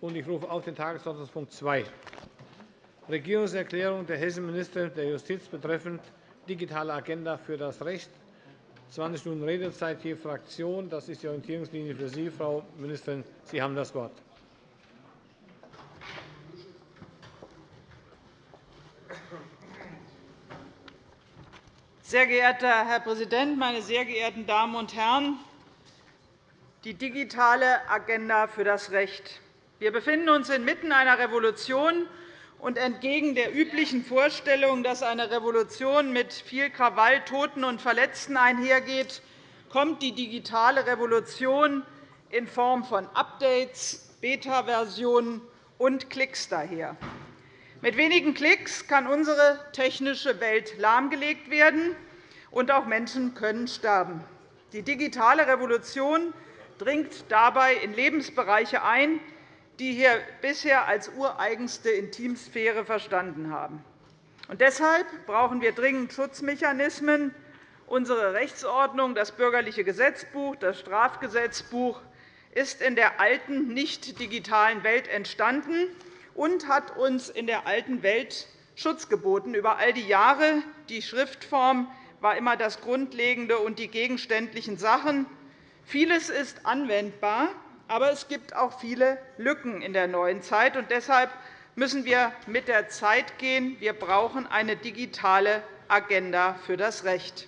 Ich rufe auf den Tagesordnungspunkt 2, Regierungserklärung der hessischen Ministerin der Justiz betreffend digitale Agenda für das Recht. 20 Minuten Redezeit je Fraktion. Das ist die Orientierungslinie für Sie, Frau Ministerin. Sie haben das Wort. Sehr geehrter Herr Präsident, meine sehr geehrten Damen und Herren! Die digitale Agenda für das Recht. Wir befinden uns inmitten einer Revolution, und entgegen der üblichen Vorstellung, dass eine Revolution mit viel Krawall, Toten und Verletzten einhergeht, kommt die digitale Revolution in Form von Updates, Beta-Versionen und Klicks daher. Mit wenigen Klicks kann unsere technische Welt lahmgelegt werden, und auch Menschen können sterben. Die digitale Revolution dringt dabei in Lebensbereiche ein, die wir bisher als ureigenste Intimsphäre verstanden haben. Und deshalb brauchen wir dringend Schutzmechanismen. Unsere Rechtsordnung, das Bürgerliche Gesetzbuch, das Strafgesetzbuch, ist in der alten, nicht digitalen Welt entstanden und hat uns in der alten Welt Schutz geboten über all die Jahre. Die Schriftform war immer das Grundlegende und die gegenständlichen Sachen. Vieles ist anwendbar, aber es gibt auch viele Lücken in der neuen Zeit. Und deshalb müssen wir mit der Zeit gehen. Wir brauchen eine digitale Agenda für das Recht.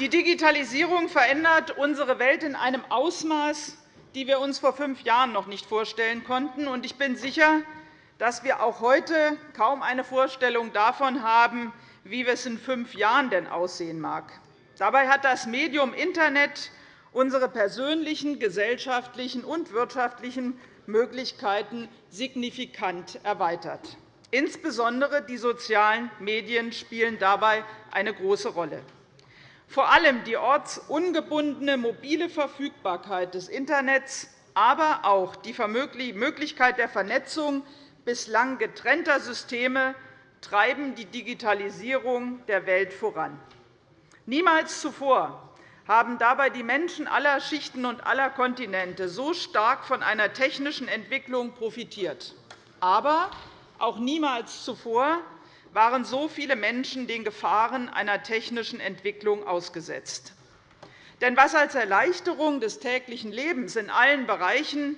Die Digitalisierung verändert unsere Welt in einem Ausmaß, das wir uns vor fünf Jahren noch nicht vorstellen konnten. Ich bin sicher, dass wir auch heute kaum eine Vorstellung davon haben, wie es in fünf Jahren denn aussehen mag. Dabei hat das Medium Internet unsere persönlichen, gesellschaftlichen und wirtschaftlichen Möglichkeiten signifikant erweitert. Insbesondere die sozialen Medien spielen dabei eine große Rolle. Vor allem die ortsungebundene mobile Verfügbarkeit des Internets, aber auch die Möglichkeit der Vernetzung bislang getrennter Systeme treiben die Digitalisierung der Welt voran. Niemals zuvor haben dabei die Menschen aller Schichten und aller Kontinente so stark von einer technischen Entwicklung profitiert. Aber auch niemals zuvor waren so viele Menschen den Gefahren einer technischen Entwicklung ausgesetzt. Denn was als Erleichterung des täglichen Lebens in allen Bereichen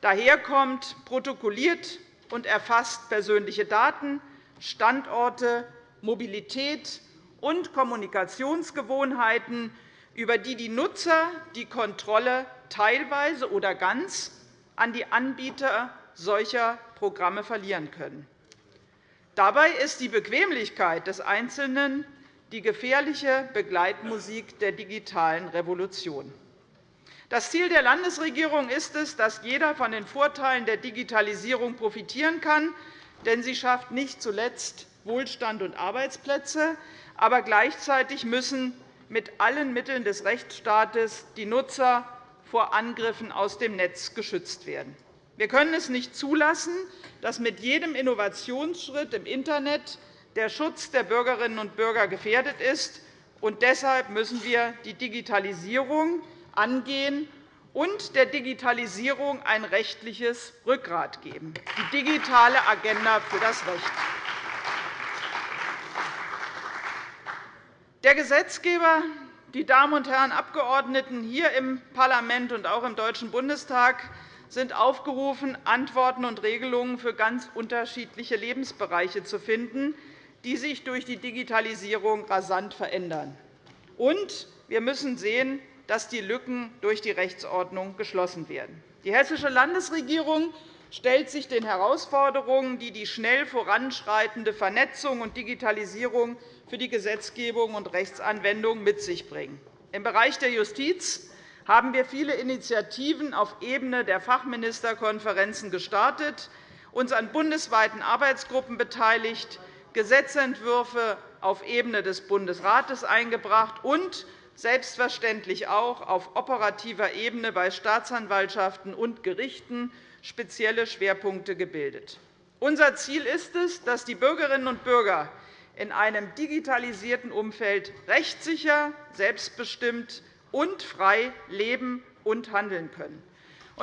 daherkommt, protokolliert und erfasst persönliche Daten, Standorte, Mobilität und Kommunikationsgewohnheiten, über die die Nutzer die Kontrolle teilweise oder ganz an die Anbieter solcher Programme verlieren können. Dabei ist die Bequemlichkeit des Einzelnen die gefährliche Begleitmusik der digitalen Revolution. Das Ziel der Landesregierung ist es, dass jeder von den Vorteilen der Digitalisierung profitieren kann, denn sie schafft nicht zuletzt Wohlstand und Arbeitsplätze. Aber gleichzeitig müssen mit allen Mitteln des Rechtsstaates die Nutzer vor Angriffen aus dem Netz geschützt werden. Wir können es nicht zulassen, dass mit jedem Innovationsschritt im Internet der Schutz der Bürgerinnen und Bürger gefährdet ist. Und deshalb müssen wir die Digitalisierung angehen und der Digitalisierung ein rechtliches Rückgrat geben, die digitale Agenda für das Recht. Der Gesetzgeber, die Damen und Herren Abgeordneten hier im Parlament und auch im Deutschen Bundestag sind aufgerufen, Antworten und Regelungen für ganz unterschiedliche Lebensbereiche zu finden, die sich durch die Digitalisierung rasant verändern. Und wir müssen sehen, dass die Lücken durch die Rechtsordnung geschlossen werden. Die Hessische Landesregierung stellt sich den Herausforderungen, die die schnell voranschreitende Vernetzung und Digitalisierung für die Gesetzgebung und Rechtsanwendung mit sich bringen. Im Bereich der Justiz haben wir viele Initiativen auf Ebene der Fachministerkonferenzen gestartet, uns an bundesweiten Arbeitsgruppen beteiligt, Gesetzentwürfe auf Ebene des Bundesrates eingebracht und selbstverständlich auch auf operativer Ebene bei Staatsanwaltschaften und Gerichten spezielle Schwerpunkte gebildet. Unser Ziel ist es, dass die Bürgerinnen und Bürger in einem digitalisierten Umfeld rechtssicher, selbstbestimmt und frei leben und handeln können.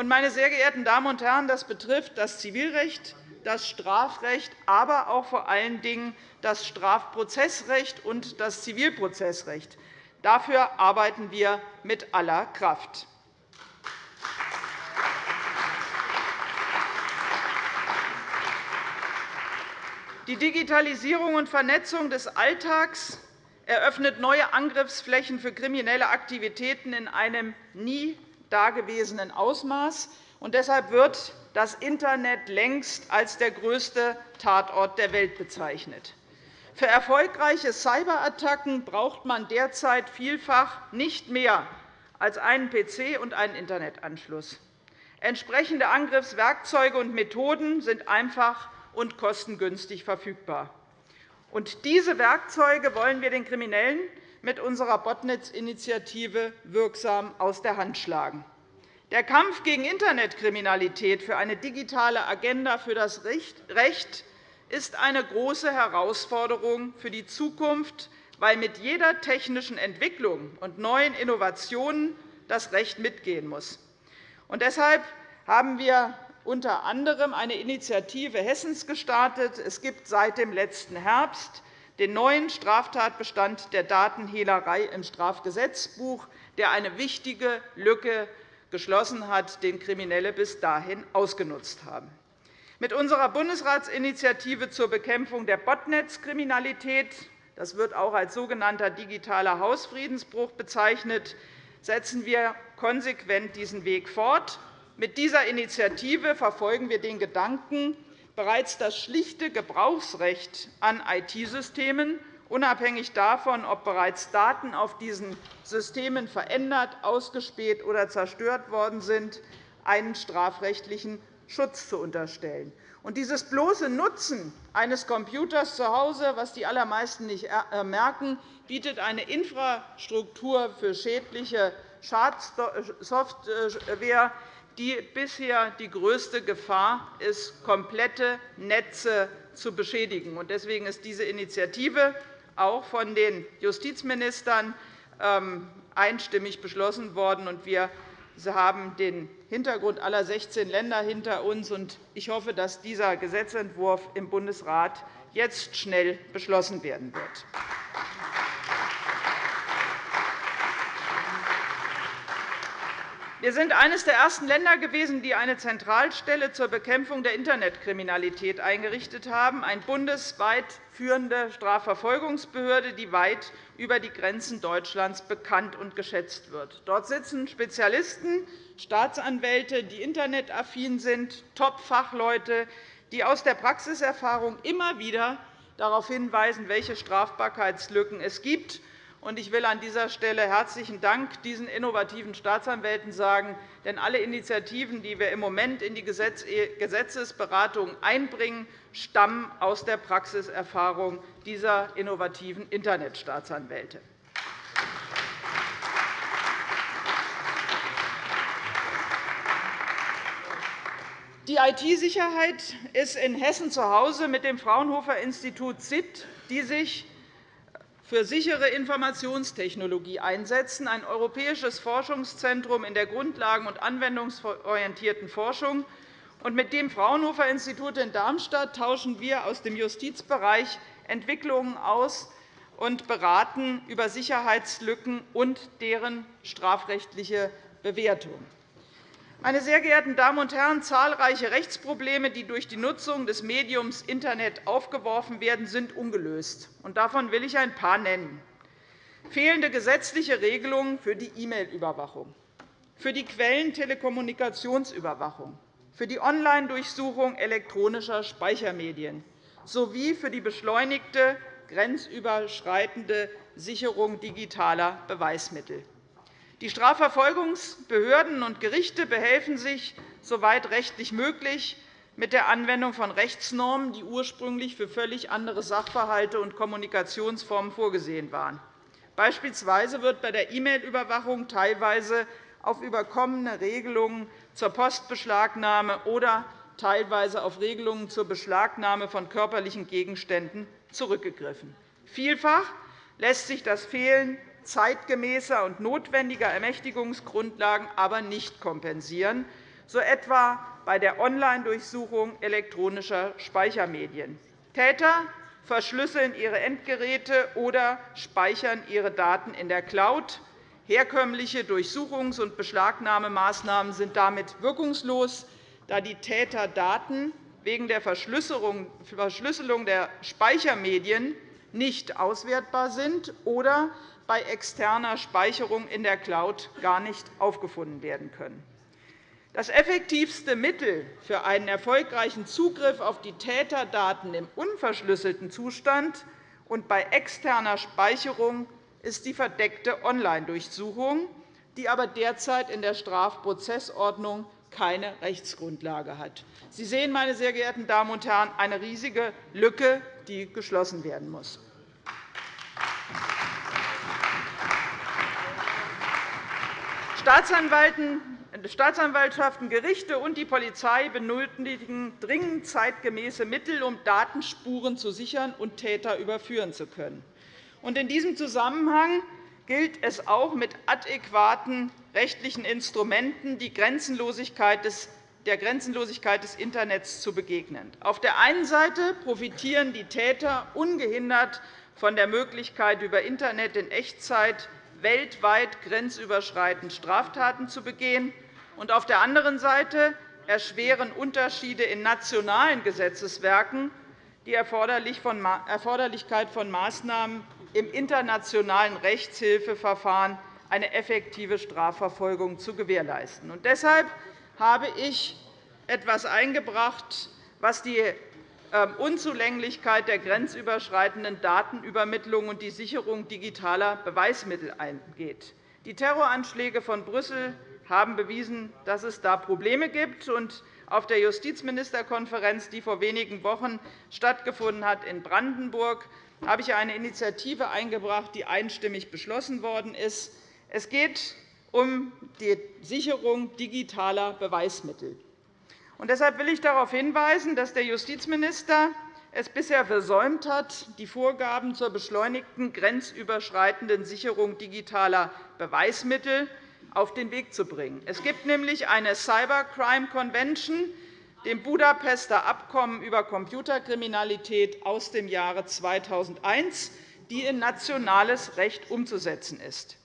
Meine sehr geehrten Damen und Herren, das betrifft das Zivilrecht, das Strafrecht, aber auch vor allen Dingen das Strafprozessrecht und das Zivilprozessrecht. Dafür arbeiten wir mit aller Kraft. Die Digitalisierung und Vernetzung des Alltags eröffnet neue Angriffsflächen für kriminelle Aktivitäten in einem nie dagewesenen Ausmaß. deshalb wird das Internet längst als der größte Tatort der Welt bezeichnet. Für erfolgreiche Cyberattacken braucht man derzeit vielfach nicht mehr als einen PC und einen Internetanschluss. Entsprechende Angriffswerkzeuge und Methoden sind einfach und kostengünstig verfügbar. Und diese Werkzeuge wollen wir den Kriminellen mit unserer Botnetz-Initiative wirksam aus der Hand schlagen. Der Kampf gegen Internetkriminalität für eine digitale Agenda für das Recht ist eine große Herausforderung für die Zukunft, weil mit jeder technischen Entwicklung und neuen Innovationen das Recht mitgehen muss. Und deshalb haben wir unter anderem eine Initiative Hessens gestartet. Es gibt seit dem letzten Herbst den neuen Straftatbestand der Datenhehlerei im Strafgesetzbuch, der eine wichtige Lücke geschlossen hat, den Kriminelle bis dahin ausgenutzt haben. Mit unserer Bundesratsinitiative zur Bekämpfung der Botnetzkriminalität das wird auch als sogenannter digitaler Hausfriedensbruch bezeichnet, setzen wir konsequent diesen Weg fort. Mit dieser Initiative verfolgen wir den Gedanken, bereits das schlichte Gebrauchsrecht an IT-Systemen, unabhängig davon, ob bereits Daten auf diesen Systemen verändert, ausgespäht oder zerstört worden sind, einen strafrechtlichen Schutz zu unterstellen. Und dieses bloße Nutzen eines Computers zu Hause, was die allermeisten nicht äh, merken, bietet eine Infrastruktur für schädliche Schadsoftware, die bisher die größte Gefahr ist, komplette Netze zu beschädigen. Deswegen ist diese Initiative auch von den Justizministern ähm, einstimmig beschlossen worden. Wir haben den Hintergrund aller 16 Länder hinter uns. Ich hoffe, dass dieser Gesetzentwurf im Bundesrat jetzt schnell beschlossen werden wird. Wir sind eines der ersten Länder gewesen, die eine Zentralstelle zur Bekämpfung der Internetkriminalität eingerichtet haben, eine bundesweit führende Strafverfolgungsbehörde, die weit über die Grenzen Deutschlands bekannt und geschätzt wird. Dort sitzen Spezialisten, Staatsanwälte, die internetaffin sind, Top-Fachleute, die aus der Praxiserfahrung immer wieder darauf hinweisen, welche Strafbarkeitslücken es gibt ich will an dieser Stelle herzlichen Dank diesen innovativen Staatsanwälten sagen. Denn alle Initiativen, die wir im Moment in die Gesetzesberatung einbringen, stammen aus der Praxiserfahrung dieser innovativen Internetstaatsanwälte. Die IT-Sicherheit ist in Hessen zu Hause mit dem Fraunhofer-Institut ZIT, die sich für sichere Informationstechnologie einsetzen, ein europäisches Forschungszentrum in der grundlagen- und anwendungsorientierten Forschung. mit dem Fraunhofer-Institut in Darmstadt tauschen wir aus dem Justizbereich Entwicklungen aus und beraten über Sicherheitslücken und deren strafrechtliche Bewertung. Meine sehr geehrten Damen und Herren, zahlreiche Rechtsprobleme, die durch die Nutzung des Mediums Internet aufgeworfen werden, sind ungelöst. Davon will ich ein paar nennen. Fehlende gesetzliche Regelungen für die E-Mail-Überwachung, für die Quellentelekommunikationsüberwachung, für die Online-Durchsuchung elektronischer Speichermedien sowie für die beschleunigte grenzüberschreitende Sicherung digitaler Beweismittel. Die Strafverfolgungsbehörden und Gerichte behelfen sich, soweit rechtlich möglich, mit der Anwendung von Rechtsnormen, die ursprünglich für völlig andere Sachverhalte und Kommunikationsformen vorgesehen waren. Beispielsweise wird bei der E-Mail-Überwachung teilweise auf überkommene Regelungen zur Postbeschlagnahme oder teilweise auf Regelungen zur Beschlagnahme von körperlichen Gegenständen zurückgegriffen. Vielfach lässt sich das Fehlen zeitgemäßer und notwendiger Ermächtigungsgrundlagen aber nicht kompensieren, so etwa bei der Online-Durchsuchung elektronischer Speichermedien. Täter verschlüsseln ihre Endgeräte oder speichern ihre Daten in der Cloud. Herkömmliche Durchsuchungs- und Beschlagnahmemaßnahmen sind damit wirkungslos, da die Täter Daten wegen der Verschlüsselung der Speichermedien nicht auswertbar sind oder bei externer Speicherung in der Cloud gar nicht aufgefunden werden können. Das effektivste Mittel für einen erfolgreichen Zugriff auf die Täterdaten im unverschlüsselten Zustand und bei externer Speicherung ist die verdeckte Online-Durchsuchung, die aber derzeit in der Strafprozessordnung keine Rechtsgrundlage hat. Sie sehen, meine sehr geehrten Damen und Herren, eine riesige Lücke, die geschlossen werden muss. Staatsanwaltschaften, Gerichte und die Polizei benötigen dringend zeitgemäße Mittel, um Datenspuren zu sichern und Täter überführen zu können. In diesem Zusammenhang gilt es auch, mit adäquaten rechtlichen Instrumenten der Grenzenlosigkeit des Internets zu begegnen. Auf der einen Seite profitieren die Täter ungehindert von der Möglichkeit, über Internet in Echtzeit weltweit grenzüberschreitend Straftaten zu begehen. Und auf der anderen Seite erschweren Unterschiede in nationalen Gesetzeswerken die Erforderlichkeit von Maßnahmen im internationalen Rechtshilfeverfahren eine effektive Strafverfolgung zu gewährleisten. deshalb habe ich etwas eingebracht, was die Unzulänglichkeit der grenzüberschreitenden Datenübermittlung und die Sicherung digitaler Beweismittel angeht. Die Terroranschläge von Brüssel haben bewiesen, dass es da Probleme gibt. Auf der Justizministerkonferenz, die vor wenigen Wochen stattgefunden hat in Brandenburg, habe ich eine Initiative eingebracht, die einstimmig beschlossen worden ist. Es geht um die Sicherung digitaler Beweismittel. Deshalb will ich darauf hinweisen, dass der Justizminister es bisher versäumt hat, die Vorgaben zur beschleunigten grenzüberschreitenden Sicherung digitaler Beweismittel auf den Weg zu bringen. Es gibt nämlich eine Cybercrime Convention, dem Budapester Abkommen über Computerkriminalität aus dem Jahre 2001, die in nationales Recht umzusetzen ist.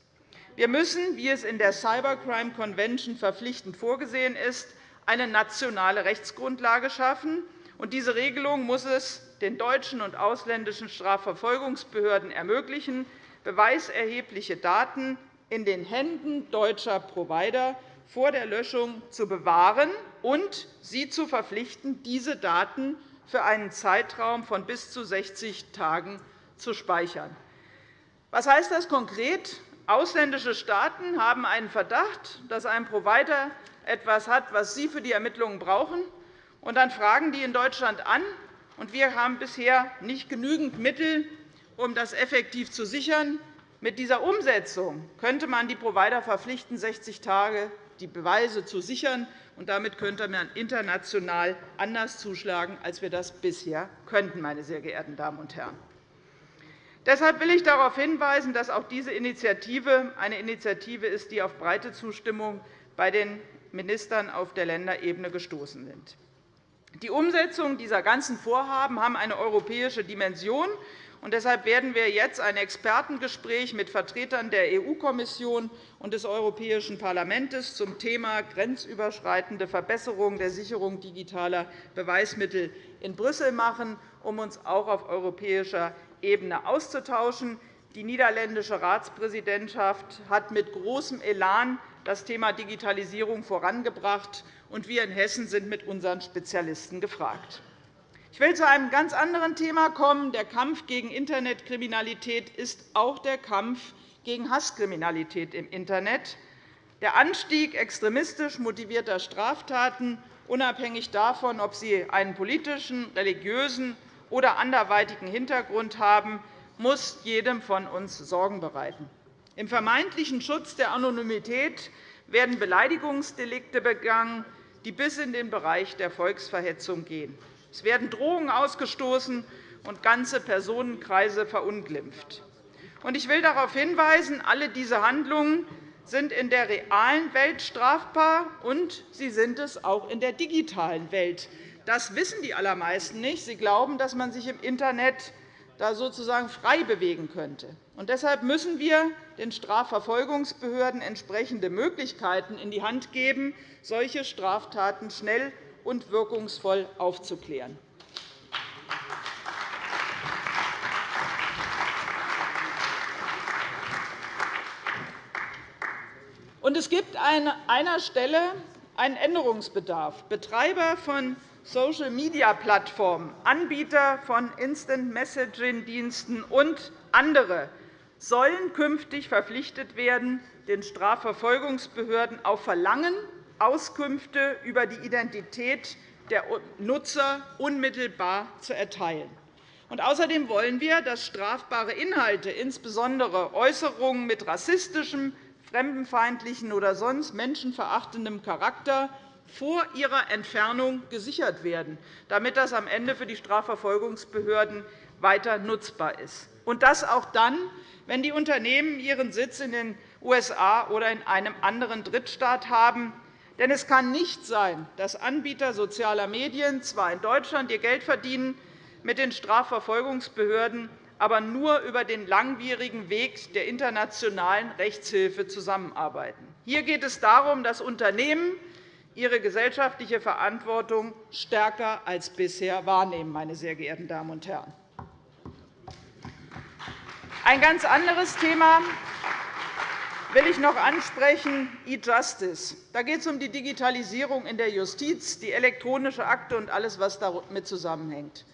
Wir müssen, wie es in der Cybercrime Convention verpflichtend vorgesehen ist, eine nationale Rechtsgrundlage schaffen. Diese Regelung muss es den deutschen und ausländischen Strafverfolgungsbehörden ermöglichen, beweiserhebliche Daten in den Händen deutscher Provider vor der Löschung zu bewahren und sie zu verpflichten, diese Daten für einen Zeitraum von bis zu 60 Tagen zu speichern. Was heißt das konkret? Ausländische Staaten haben einen Verdacht, dass ein Provider etwas hat, was sie für die Ermittlungen brauchen. Und dann fragen die in Deutschland an. Und wir haben bisher nicht genügend Mittel, um das effektiv zu sichern. Mit dieser Umsetzung könnte man die Provider verpflichten, 60 Tage die Beweise zu sichern. Und damit könnte man international anders zuschlagen, als wir das bisher könnten, meine sehr geehrten Damen und Herren. Deshalb will ich darauf hinweisen, dass auch diese Initiative eine Initiative ist, die auf breite Zustimmung bei den Ministern auf der Länderebene gestoßen sind. Die Umsetzung dieser ganzen Vorhaben haben eine europäische Dimension. Und deshalb werden wir jetzt ein Expertengespräch mit Vertretern der EU-Kommission und des Europäischen Parlaments zum Thema grenzüberschreitende Verbesserung der Sicherung digitaler Beweismittel in Brüssel machen, um uns auch auf europäischer Ebene auszutauschen. Die niederländische Ratspräsidentschaft hat mit großem Elan das Thema Digitalisierung vorangebracht, und wir in Hessen sind mit unseren Spezialisten gefragt. Ich will zu einem ganz anderen Thema kommen. Der Kampf gegen Internetkriminalität ist auch der Kampf gegen Hasskriminalität im Internet. Der Anstieg extremistisch motivierter Straftaten, unabhängig davon, ob sie einen politischen, religiösen oder anderweitigen Hintergrund haben, muss jedem von uns Sorgen bereiten. Im vermeintlichen Schutz der Anonymität werden Beleidigungsdelikte begangen, die bis in den Bereich der Volksverhetzung gehen. Es werden Drohungen ausgestoßen und ganze Personenkreise verunglimpft. Ich will darauf hinweisen, alle diese Handlungen sind in der realen Welt strafbar, und sie sind es auch in der digitalen Welt. Das wissen die allermeisten nicht. Sie glauben, dass man sich im Internet da sozusagen frei bewegen könnte. Und deshalb müssen wir den Strafverfolgungsbehörden entsprechende Möglichkeiten in die Hand geben, solche Straftaten schnell und wirkungsvoll aufzuklären. Und es gibt an einer Stelle einen Änderungsbedarf. Betreiber von Social-Media-Plattformen, Anbieter von Instant-Messaging-Diensten und andere sollen künftig verpflichtet werden, den Strafverfolgungsbehörden auf Verlangen Auskünfte über die Identität der Nutzer unmittelbar zu erteilen. außerdem wollen wir, dass strafbare Inhalte, insbesondere Äußerungen mit rassistischem, fremdenfeindlichen oder sonst menschenverachtendem Charakter, vor ihrer Entfernung gesichert werden, damit das am Ende für die Strafverfolgungsbehörden weiter nutzbar ist. Und das auch dann, wenn die Unternehmen ihren Sitz in den USA oder in einem anderen Drittstaat haben. Denn es kann nicht sein, dass Anbieter sozialer Medien zwar in Deutschland ihr Geld verdienen, mit den Strafverfolgungsbehörden aber nur über den langwierigen Weg der internationalen Rechtshilfe zusammenarbeiten. Hier geht es darum, dass Unternehmen ihre gesellschaftliche Verantwortung stärker als bisher wahrnehmen. Meine sehr geehrten Damen und Herren. Ein ganz anderes Thema will ich noch ansprechen, E-Justice. Da geht es um die Digitalisierung in der Justiz, die elektronische Akte und alles, was damit zusammenhängt.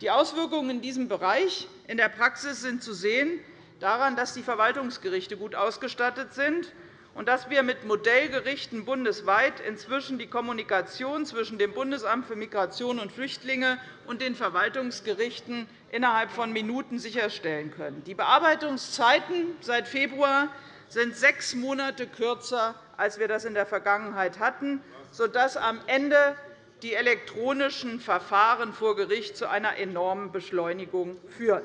Die Auswirkungen in diesem Bereich in der Praxis sind zu sehen daran, dass die Verwaltungsgerichte gut ausgestattet sind und dass wir mit Modellgerichten bundesweit inzwischen die Kommunikation zwischen dem Bundesamt für Migration und Flüchtlinge und den Verwaltungsgerichten innerhalb von Minuten sicherstellen können. Die Bearbeitungszeiten seit Februar sind sechs Monate kürzer, als wir das in der Vergangenheit hatten, sodass am Ende die elektronischen Verfahren vor Gericht zu einer enormen Beschleunigung führen.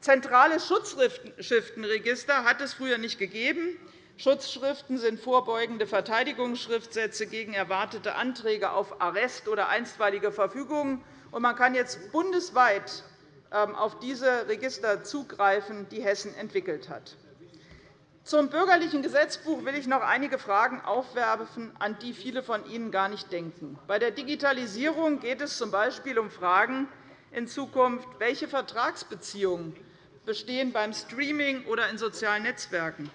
Zentrale Schutzschriftenregister hat es früher nicht gegeben. Schutzschriften sind vorbeugende Verteidigungsschriftsätze gegen erwartete Anträge auf Arrest oder einstweilige Verfügungen. Man kann jetzt bundesweit ähm, auf diese Register zugreifen, die Hessen entwickelt hat. Zum bürgerlichen Gesetzbuch will ich noch einige Fragen aufwerfen, an die viele von Ihnen gar nicht denken. Bei der Digitalisierung geht es z. B. um Fragen in Zukunft, welche Vertragsbeziehungen bestehen beim Streaming oder in sozialen Netzwerken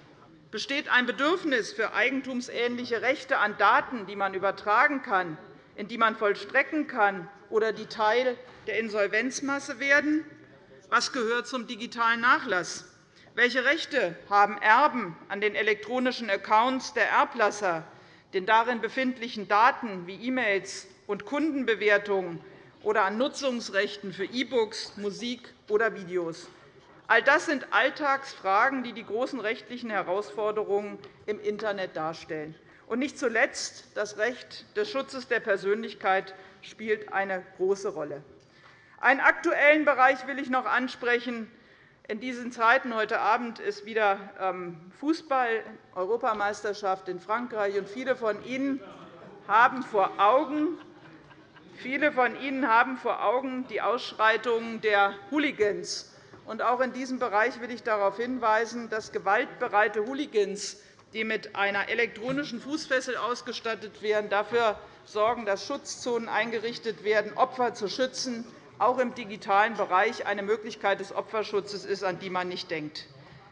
Besteht ein Bedürfnis für eigentumsähnliche Rechte an Daten, die man übertragen kann, in die man vollstrecken kann oder die Teil der Insolvenzmasse werden? Was gehört zum digitalen Nachlass? Welche Rechte haben Erben an den elektronischen Accounts der Erblasser, den darin befindlichen Daten wie E-Mails und Kundenbewertungen oder an Nutzungsrechten für E-Books, Musik oder Videos? All das sind Alltagsfragen, die die großen rechtlichen Herausforderungen im Internet darstellen. Und nicht zuletzt das Recht des Schutzes der Persönlichkeit spielt eine große Rolle. Einen aktuellen Bereich will ich noch ansprechen. In diesen Zeiten heute Abend ist wieder ähm, Fußball-Europameisterschaft in Frankreich. und Viele von Ihnen haben vor Augen, Viele von Ihnen haben vor Augen die Ausschreitungen der Hooligans auch in diesem Bereich will ich darauf hinweisen, dass gewaltbereite Hooligans, die mit einer elektronischen Fußfessel ausgestattet werden, dafür sorgen, dass Schutzzonen eingerichtet werden, Opfer zu schützen, auch im digitalen Bereich eine Möglichkeit des Opferschutzes ist, an die man nicht denkt.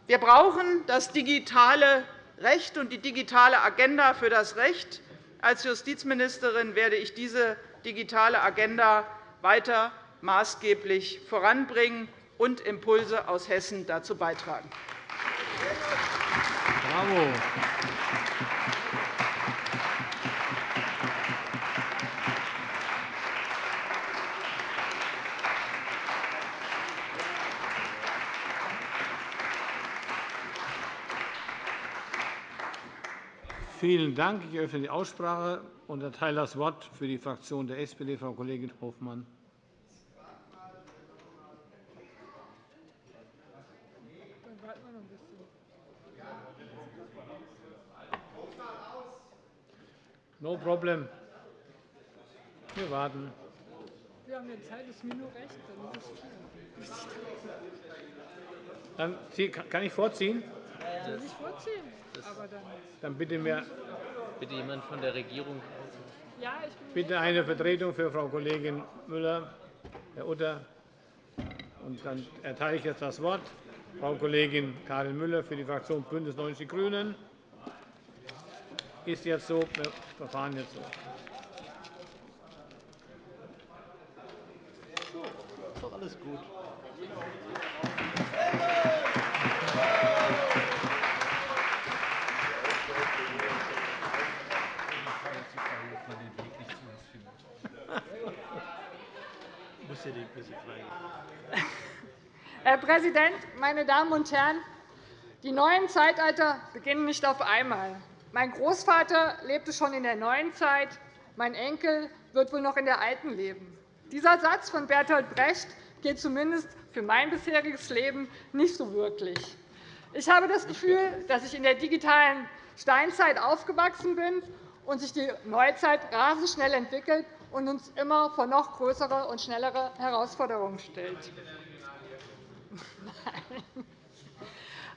Wir brauchen das digitale Recht und die digitale Agenda für das Recht. Als Justizministerin werde ich diese digitale Agenda weiter maßgeblich voranbringen und Impulse aus Hessen dazu beitragen. Bravo. Vielen Dank. Ich eröffne die Aussprache und erteile das Wort für die Fraktion der SPD Frau Kollegin Hofmann. No problem. Wir warten. Wir haben ja Zeit, ist mir nur recht. Dann Dann kann ich vorziehen? Soll ich vorziehen? Aber dann, dann bitte mir bitte jemand von der Regierung. Ja, ich bin bitte eine Vertretung für Frau Kollegin Müller, Herr Utter. Und dann erteile ich jetzt das Wort Frau Kollegin Karin Müller für die Fraktion BÜNDNIS 90 die GRÜNEN. Ist jetzt so. Wir verfahren jetzt so. Ist doch alles gut. Herr Präsident, meine Damen und Herren! Die neuen Zeitalter beginnen nicht auf einmal. Mein Großvater lebte schon in der neuen Zeit, mein Enkel wird wohl noch in der alten leben. Dieser Satz von Bertolt Brecht geht zumindest für mein bisheriges Leben nicht so wirklich. Ich habe das Gefühl, dass ich in der digitalen Steinzeit aufgewachsen bin und sich die Neuzeit rasend schnell entwickelt und uns immer vor noch größere und schnellere Herausforderungen stellt.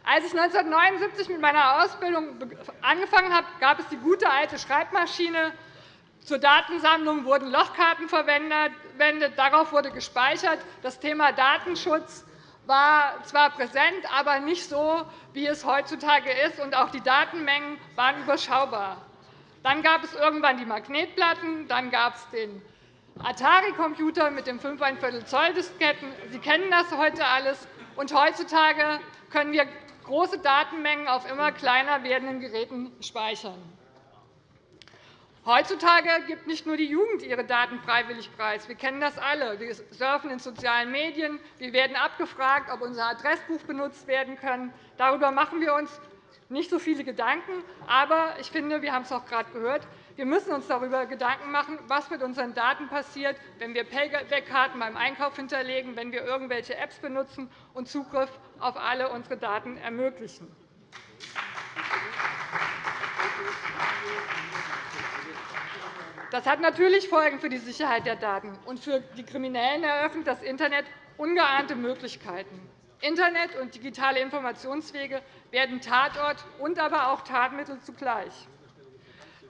Als ich 1979 mit meiner Ausbildung angefangen habe, gab es die gute alte Schreibmaschine. Zur Datensammlung wurden Lochkarten verwendet. Darauf wurde gespeichert. Das Thema Datenschutz war zwar präsent, aber nicht so, wie es heutzutage ist, und auch die Datenmengen waren überschaubar. Dann gab es irgendwann die Magnetplatten, dann gab es den Atari-Computer mit den 5,25 Zoll Disketten. Sie kennen das heute alles. Heutzutage können wir große Datenmengen auf immer kleiner werdenden Geräten speichern. Heutzutage gibt nicht nur die Jugend ihre Daten freiwillig preis. Wir kennen das alle. Wir surfen in sozialen Medien. Wir werden abgefragt, ob unser Adressbuch benutzt werden kann. Darüber machen wir uns nicht so viele Gedanken. Aber ich finde, wir haben es auch gerade gehört, wir müssen uns darüber Gedanken machen, was mit unseren Daten passiert, wenn wir Payback-Karten beim Einkauf hinterlegen, wenn wir irgendwelche Apps benutzen und Zugriff auf alle unsere Daten ermöglichen. Das hat natürlich Folgen für die Sicherheit der Daten. Und für die Kriminellen eröffnet das Internet ungeahnte Möglichkeiten. Internet und digitale Informationswege werden Tatort und aber auch Tatmittel zugleich.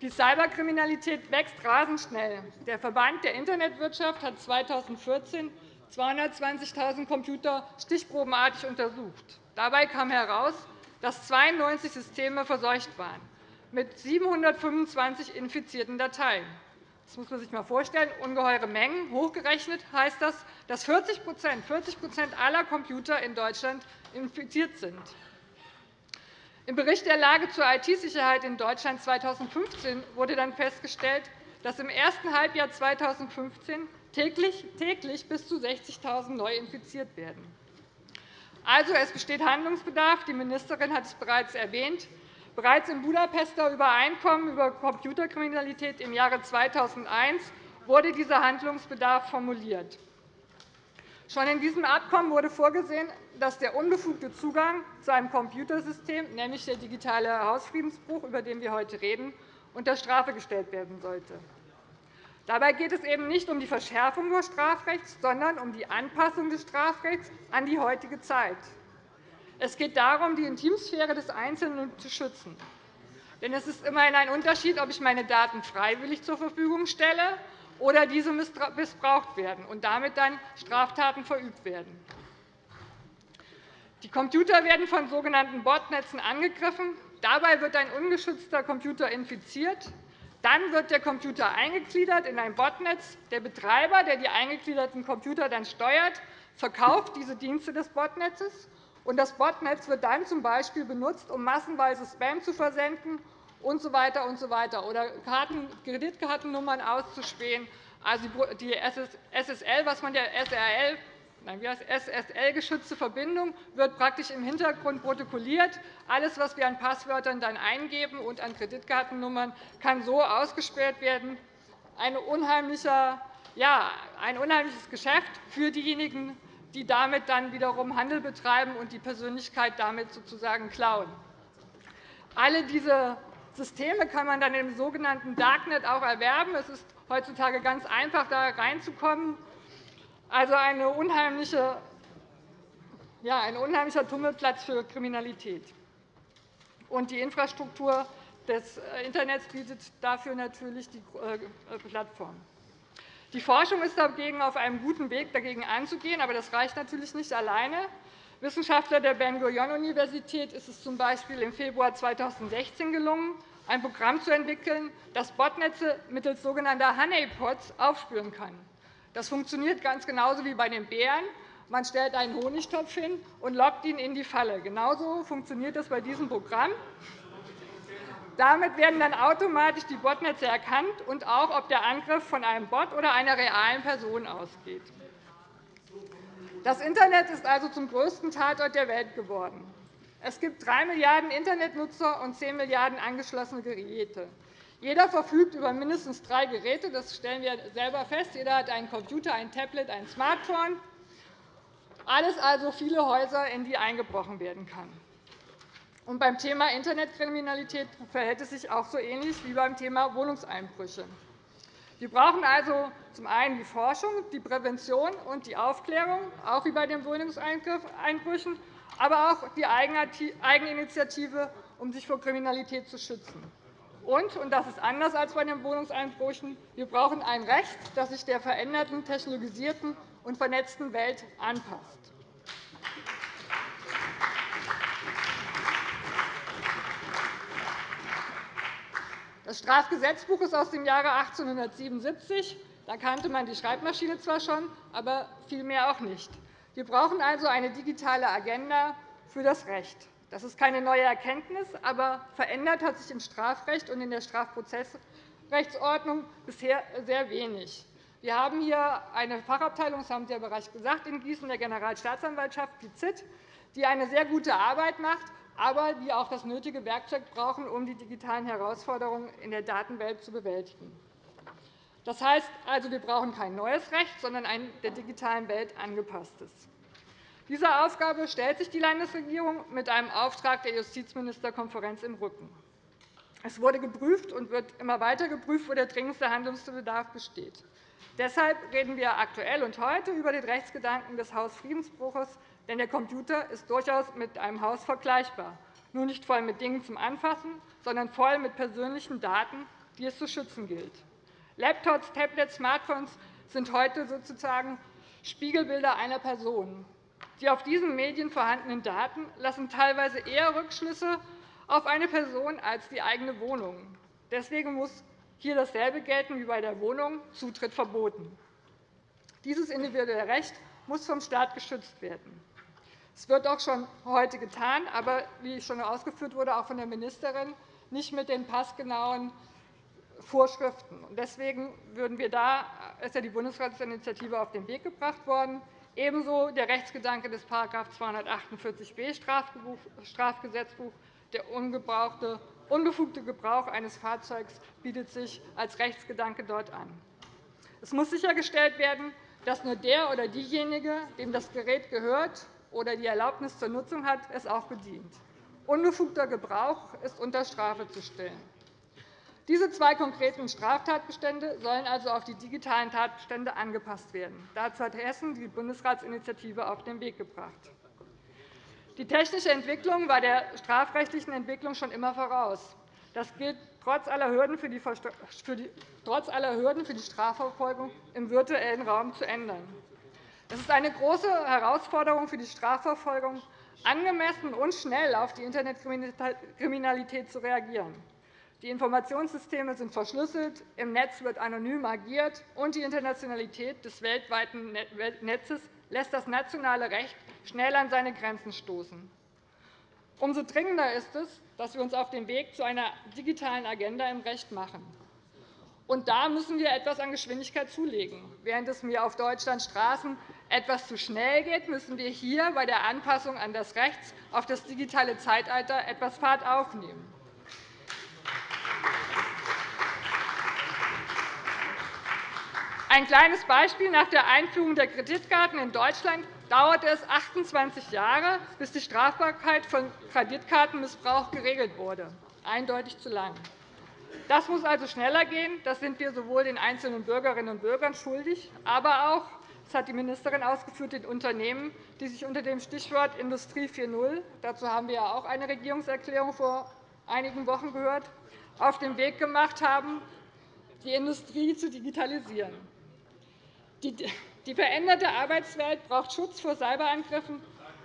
Die Cyberkriminalität wächst rasend schnell. Der Verband der Internetwirtschaft hat 2014 220.000 Computer stichprobenartig untersucht. Dabei kam heraus, dass 92 Systeme verseucht waren, mit 725 infizierten Dateien. Das muss man sich einmal vorstellen. Ungeheure Mengen. Hochgerechnet heißt das, dass 40 40 aller Computer in Deutschland infiziert sind. Im Bericht der Lage zur IT-Sicherheit in Deutschland 2015 wurde dann festgestellt, dass im ersten Halbjahr 2015 täglich, bis zu 60.000 neu infiziert werden. Also, es besteht Handlungsbedarf. Die Ministerin hat es bereits erwähnt. Bereits im Budapester Übereinkommen über Computerkriminalität im Jahre 2001 wurde dieser Handlungsbedarf formuliert. Schon in diesem Abkommen wurde vorgesehen, dass der unbefugte Zugang zu einem Computersystem, nämlich der digitale Hausfriedensbruch, über den wir heute reden, unter Strafe gestellt werden sollte. Dabei geht es eben nicht um die Verschärfung des Strafrechts, sondern um die Anpassung des Strafrechts an die heutige Zeit. Es geht darum, die Intimsphäre des Einzelnen zu schützen. Denn es ist immerhin ein Unterschied, ob ich meine Daten freiwillig zur Verfügung stelle oder diese missbraucht werden und damit dann Straftaten verübt werden. Die Computer werden von sogenannten Botnetzen angegriffen. Dabei wird ein ungeschützter Computer infiziert. Dann wird der Computer eingegliedert in ein Botnetz. Der Betreiber, der die eingegliederten Computer dann steuert, verkauft diese Dienste des Botnetzes. Und das Botnetz wird dann z. B. benutzt, um massenweise Spam zu versenden usw. So und so weiter, oder Kreditkartennummern auszuspähen. Also die SSL, was man der SRL Nein, SSL-geschützte Verbindung wird praktisch im Hintergrund protokolliert. Alles, was wir an Passwörtern dann eingeben und an Kreditkartennummern, kann so ausgesperrt werden. Ein, unheimlicher, ja, ein unheimliches Geschäft für diejenigen, die damit dann wiederum Handel betreiben und die Persönlichkeit damit sozusagen klauen. Alle diese Systeme kann man dann im sogenannten Darknet auch erwerben. Es ist heutzutage ganz einfach, da reinzukommen. Also eine unheimliche, ja, ein unheimlicher Tummelplatz für Kriminalität. Und die Infrastruktur des äh, Internets bietet dafür natürlich die äh, Plattform. Die Forschung ist dagegen auf einem guten Weg, dagegen anzugehen, aber das reicht natürlich nicht alleine. Wissenschaftler der Ben-Gurion-Universität ist es z. B. im Februar 2016 gelungen, ein Programm zu entwickeln, das Botnetze mittels sogenannter Honeypots aufspüren kann. Das funktioniert ganz genauso wie bei den Bären. Man stellt einen Honigtopf hin und lockt ihn in die Falle. Genauso funktioniert das bei diesem Programm. Damit werden dann automatisch die Botnetze erkannt und auch, ob der Angriff von einem Bot oder einer realen Person ausgeht. Das Internet ist also zum größten Tatort der Welt geworden. Es gibt 3 Milliarden Internetnutzer und 10 Milliarden angeschlossene Geräte. Jeder verfügt über mindestens drei Geräte. Das stellen wir selber fest. Jeder hat einen Computer, ein Tablet, ein Smartphone. Alles also viele Häuser, in die eingebrochen werden kann. Und beim Thema Internetkriminalität verhält es sich auch so ähnlich wie beim Thema Wohnungseinbrüche. Wir brauchen also zum einen die Forschung, die Prävention und die Aufklärung, auch wie bei den Wohnungseinbrüchen, aber auch die Eigeninitiative, um sich vor Kriminalität zu schützen. Und, und das ist anders als bei den Wohnungseinbrüchen, wir brauchen ein Recht, das sich der veränderten, technologisierten und vernetzten Welt anpasst. Das Strafgesetzbuch ist aus dem Jahre 1877. Da kannte man die Schreibmaschine zwar schon, aber viel mehr auch nicht. Wir brauchen also eine digitale Agenda für das Recht. Das ist keine neue Erkenntnis, aber verändert hat sich im Strafrecht und in der Strafprozessrechtsordnung bisher sehr wenig. Wir haben hier eine Fachabteilung, das haben Sie ja bereits gesagt, in Gießen, der Generalstaatsanwaltschaft, die ZIT, die eine sehr gute Arbeit macht aber die auch das nötige Werkzeug brauchen, um die digitalen Herausforderungen in der Datenwelt zu bewältigen. Das heißt also, wir brauchen kein neues Recht, sondern ein der digitalen Welt angepasstes. Dieser Aufgabe stellt sich die Landesregierung mit einem Auftrag der Justizministerkonferenz im Rücken. Es wurde geprüft und wird immer weiter geprüft, wo der dringendste Handlungsbedarf besteht. Deshalb reden wir aktuell und heute über den Rechtsgedanken des Hausfriedensbruches denn der Computer ist durchaus mit einem Haus vergleichbar, nur nicht voll mit Dingen zum Anfassen, sondern voll mit persönlichen Daten, die es zu schützen gilt. Laptops, Tablets, Smartphones sind heute sozusagen Spiegelbilder einer Person. Die auf diesen Medien vorhandenen Daten lassen teilweise eher Rückschlüsse auf eine Person als die eigene Wohnung. Deswegen muss hier dasselbe gelten wie bei der Wohnung, Zutritt verboten. Dieses individuelle Recht muss vom Staat geschützt werden. Es wird auch schon heute getan, aber wie schon ausgeführt wurde, auch von der Ministerin, nicht mit den passgenauen Vorschriften. Deswegen würden wir da, ist ja die Bundesratsinitiative auf den Weg gebracht worden, ebenso der Rechtsgedanke des § 248b Strafgesetzbuch, der unbefugte Gebrauch eines Fahrzeugs bietet sich als Rechtsgedanke dort an. Es muss sichergestellt werden, dass nur der oder diejenige, dem das Gerät gehört, oder die Erlaubnis zur Nutzung hat, es auch bedient. Unbefugter Gebrauch ist unter Strafe zu stellen. Diese zwei konkreten Straftatbestände sollen also auf die digitalen Tatbestände angepasst werden. Dazu hat Hessen die Bundesratsinitiative auf den Weg gebracht. Die technische Entwicklung war der strafrechtlichen Entwicklung schon immer voraus. Das gilt trotz aller Hürden für die Strafverfolgung im virtuellen Raum zu ändern. Es ist eine große Herausforderung für die Strafverfolgung, angemessen und schnell auf die Internetkriminalität zu reagieren. Die Informationssysteme sind verschlüsselt, im Netz wird anonym agiert, und die Internationalität des weltweiten Netzes lässt das nationale Recht schnell an seine Grenzen stoßen. Umso dringender ist es, dass wir uns auf den Weg zu einer digitalen Agenda im Recht machen. Und da müssen wir etwas an Geschwindigkeit zulegen. Während es mir auf Deutschlands Straßen etwas zu schnell geht, müssen wir hier bei der Anpassung an das Recht auf das digitale Zeitalter etwas Fahrt aufnehmen. Ein kleines Beispiel. Nach der Einführung der Kreditkarten in Deutschland dauerte es 28 Jahre, bis die Strafbarkeit von Kreditkartenmissbrauch geregelt wurde. eindeutig zu lang. Das muss also schneller gehen. Das sind wir sowohl den einzelnen Bürgerinnen und Bürgern schuldig, aber auch, das hat die Ministerin ausgeführt, den Unternehmen, die sich unter dem Stichwort Industrie 4.0 – dazu haben wir ja auch eine Regierungserklärung vor einigen Wochen gehört – auf den Weg gemacht haben, die Industrie zu digitalisieren. Die veränderte Arbeitswelt braucht Schutz vor Cyberangriffen,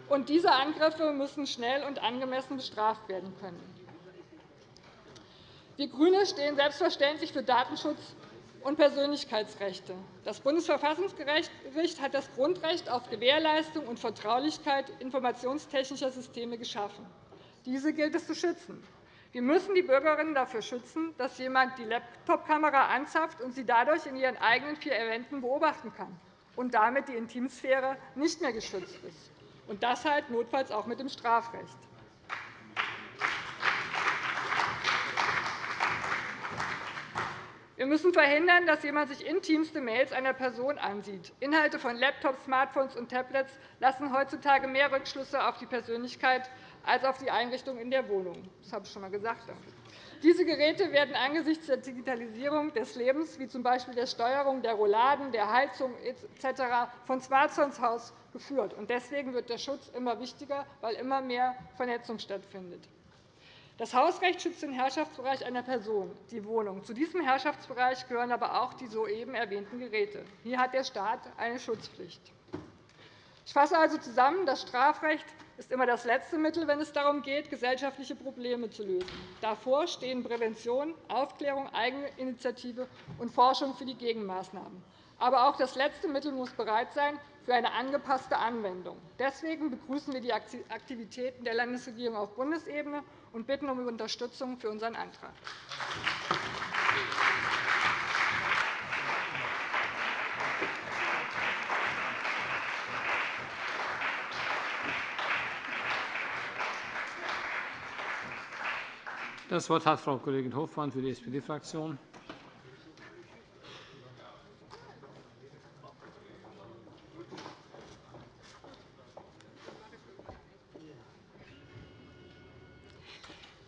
und diese Angriffe müssen schnell und angemessen bestraft werden können. Wir GRÜNE stehen selbstverständlich für Datenschutz und Persönlichkeitsrechte. Das Bundesverfassungsgericht hat das Grundrecht auf Gewährleistung und Vertraulichkeit informationstechnischer Systeme geschaffen. Diese gilt es zu schützen. Wir müssen die Bürgerinnen dafür schützen, dass jemand die Laptopkamera anzapft und sie dadurch in ihren eigenen vier Wänden beobachten kann und damit die Intimsphäre nicht mehr geschützt ist. Und das halt notfalls auch mit dem Strafrecht. Wir müssen verhindern, dass jemand sich intimste Mails einer Person ansieht. Inhalte von Laptops, Smartphones und Tablets lassen heutzutage mehr Rückschlüsse auf die Persönlichkeit als auf die Einrichtung in der Wohnung. Das habe ich schon einmal gesagt. Diese Geräte werden angesichts der Digitalisierung des Lebens, wie z. B. der Steuerung der Rouladen, der Heizung etc., von Haus geführt. Deswegen wird der Schutz immer wichtiger, weil immer mehr Vernetzung stattfindet. Das Hausrecht schützt den Herrschaftsbereich einer Person, die Wohnung. Zu diesem Herrschaftsbereich gehören aber auch die soeben erwähnten Geräte. Hier hat der Staat eine Schutzpflicht. Ich fasse also zusammen. Das Strafrecht ist immer das letzte Mittel, wenn es darum geht, gesellschaftliche Probleme zu lösen. Davor stehen Prävention, Aufklärung, Eigeninitiative und Forschung für die Gegenmaßnahmen. Aber auch das letzte Mittel muss bereit sein für eine angepasste Anwendung. Deswegen begrüßen wir die Aktivitäten der Landesregierung auf Bundesebene und bitten um Unterstützung für unseren Antrag. Das Wort hat Frau Kollegin Hofmann für die SPD-Fraktion.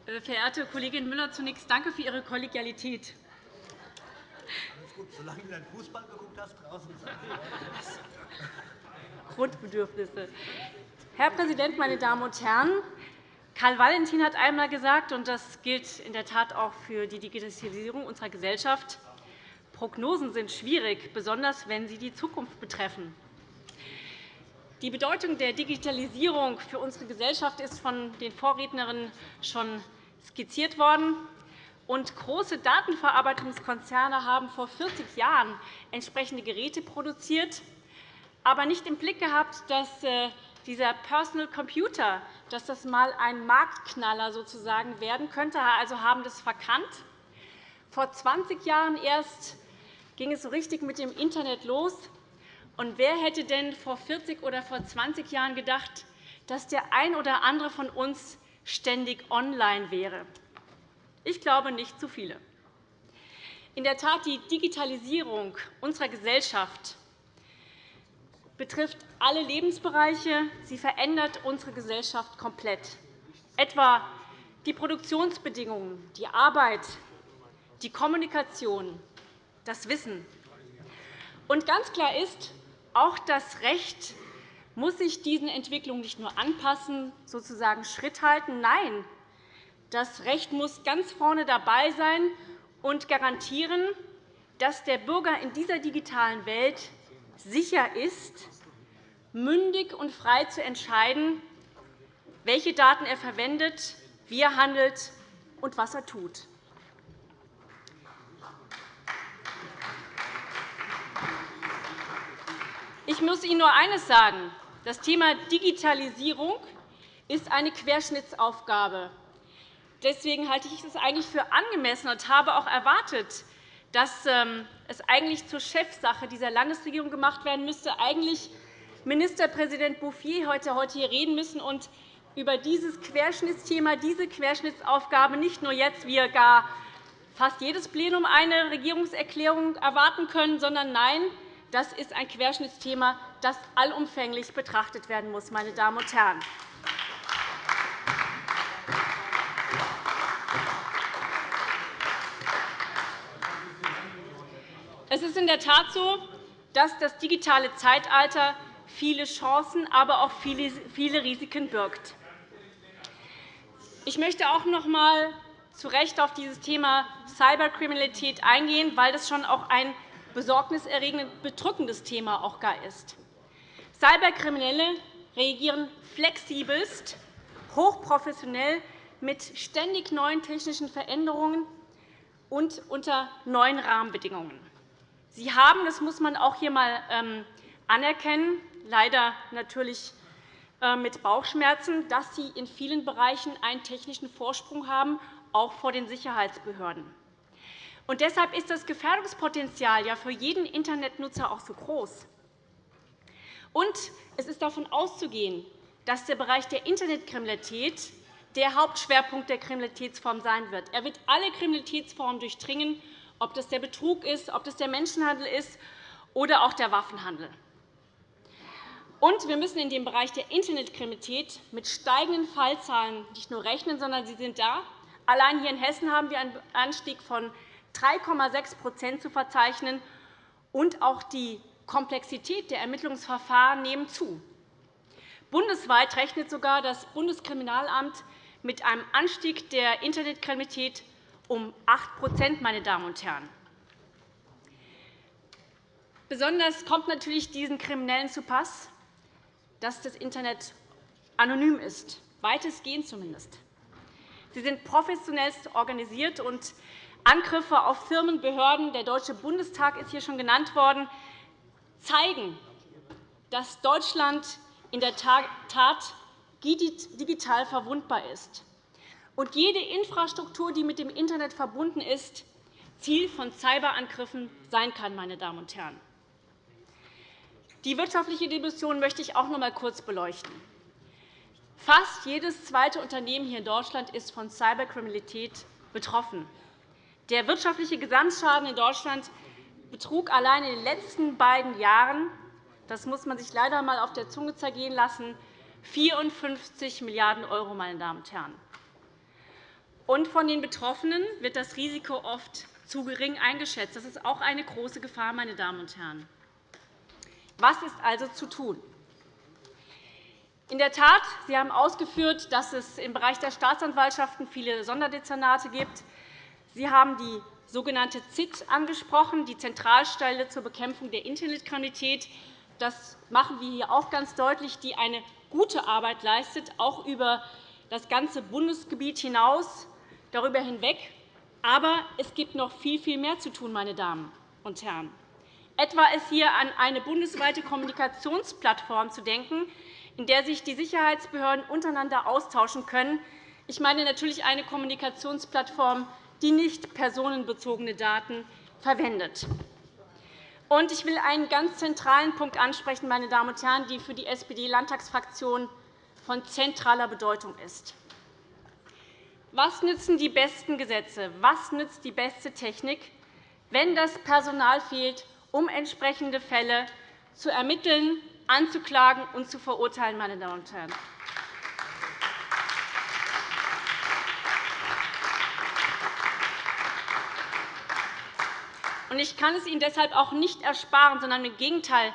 Äh, verehrte Kollegin Müller, zunächst danke für Ihre Kollegialität. Gut, solange du deinen Fußball geguckt hast, draußen. Grundbedürfnisse. Herr Präsident, meine Damen und Herren! Karl Valentin hat einmal gesagt, und das gilt in der Tat auch für die Digitalisierung unserer Gesellschaft, Prognosen sind schwierig, besonders wenn sie die Zukunft betreffen. Die Bedeutung der Digitalisierung für unsere Gesellschaft ist von den Vorrednerinnen schon skizziert worden. Und große Datenverarbeitungskonzerne haben vor 40 Jahren entsprechende Geräte produziert, aber nicht im Blick gehabt, dass äh, dieser Personal Computer dass das einmal ein Marktknaller sozusagen werden könnte, also haben das verkannt. Vor 20 Jahren erst ging es so richtig mit dem Internet los. Und wer hätte denn vor 40 oder vor 20 Jahren gedacht, dass der ein oder andere von uns ständig online wäre? Ich glaube, nicht zu viele. In der Tat, die Digitalisierung unserer Gesellschaft betrifft alle Lebensbereiche. Sie verändert unsere Gesellschaft komplett, etwa die Produktionsbedingungen, die Arbeit, die Kommunikation, das Wissen. Und ganz klar ist, auch das Recht muss sich diesen Entwicklungen nicht nur anpassen, sozusagen Schritt halten. Nein, das Recht muss ganz vorne dabei sein und garantieren, dass der Bürger in dieser digitalen Welt sicher ist, mündig und frei zu entscheiden, welche Daten er verwendet, wie er handelt und was er tut. Ich muss Ihnen nur eines sagen. Das Thema Digitalisierung ist eine Querschnittsaufgabe. Deswegen halte ich es eigentlich für angemessen und habe auch erwartet, dass ähm, es eigentlich zur Chefsache dieser Landesregierung gemacht werden müsste, eigentlich Ministerpräsident Bouffier heute hier reden müssen und über dieses Querschnittsthema, diese Querschnittsaufgabe nicht nur jetzt, wie gar fast jedes Plenum eine Regierungserklärung erwarten können, sondern nein, das ist ein Querschnittsthema, das allumfänglich betrachtet werden muss. Meine Damen und Herren. Es ist in der Tat so, dass das digitale Zeitalter viele Chancen, aber auch viele Risiken birgt. Ich möchte auch noch einmal zu Recht auf dieses Thema Cyberkriminalität eingehen, weil das schon auch ein besorgniserregend bedrückendes Thema auch gar ist. Cyberkriminelle reagieren flexibelst, hochprofessionell mit ständig neuen technischen Veränderungen und unter neuen Rahmenbedingungen. Sie haben, das muss man auch hier einmal ähm, anerkennen, leider natürlich äh, mit Bauchschmerzen, dass sie in vielen Bereichen einen technischen Vorsprung haben, auch vor den Sicherheitsbehörden. Und deshalb ist das Gefährdungspotenzial ja für jeden Internetnutzer auch so groß. Und es ist davon auszugehen, dass der Bereich der Internetkriminalität der Hauptschwerpunkt der Kriminalitätsform sein wird. Er wird alle Kriminalitätsformen durchdringen, ob das der Betrug ist, ob das der Menschenhandel ist oder auch der Waffenhandel. Und wir müssen in dem Bereich der Internetkriminalität mit steigenden Fallzahlen nicht nur rechnen, sondern sie sind da. Allein hier in Hessen haben wir einen Anstieg von 3,6% zu verzeichnen, und auch die Komplexität der Ermittlungsverfahren nehmen zu. Bundesweit rechnet sogar das Bundeskriminalamt mit einem Anstieg der Internetkriminalität um 8 meine Damen und Herren. Besonders kommt natürlich diesen Kriminellen zu Pass, dass das Internet anonym ist, weitestgehend zumindest. Sie sind professionellst organisiert, und Angriffe auf Firmen, Behörden, der Deutsche Bundestag ist hier schon genannt worden, zeigen, dass Deutschland in der Tat digital verwundbar ist. Und jede Infrastruktur, die mit dem Internet verbunden ist, Ziel von Cyberangriffen sein kann. Meine Damen und Herren. Die wirtschaftliche Dimension möchte ich auch noch einmal kurz beleuchten. Fast jedes zweite Unternehmen hier in Deutschland ist von Cyberkriminalität betroffen. Der wirtschaftliche Gesamtschaden in Deutschland betrug allein in den letzten beiden Jahren das muss man sich leider einmal auf der Zunge zergehen lassen 54 Milliarden €. Meine Damen und Herren. Und von den Betroffenen wird das Risiko oft zu gering eingeschätzt. Das ist auch eine große Gefahr. Meine Damen und Herren. Was ist also zu tun? In der Tat, Sie haben ausgeführt, dass es im Bereich der Staatsanwaltschaften viele Sonderdezernate gibt. Sie haben die sogenannte ZIT angesprochen, die Zentralstelle zur Bekämpfung der Internetkriminalität. Das machen wir hier auch ganz deutlich, die eine gute Arbeit leistet, auch über das ganze Bundesgebiet hinaus, darüber hinweg. Aber es gibt noch viel, viel mehr zu tun, meine Damen und Herren. Etwa ist hier an eine bundesweite Kommunikationsplattform zu denken, in der sich die Sicherheitsbehörden untereinander austauschen können. Ich meine natürlich eine Kommunikationsplattform, die nicht personenbezogene Daten verwendet. Ich will einen ganz zentralen Punkt ansprechen, meine Damen und Herren, die für die SPD-Landtagsfraktion von zentraler Bedeutung ist. Was nützen die besten Gesetze, was nützt die beste Technik, wenn das Personal fehlt, um entsprechende Fälle zu ermitteln, anzuklagen und zu verurteilen? Meine Damen und Herren. Ich kann es Ihnen deshalb auch nicht ersparen, sondern im Gegenteil.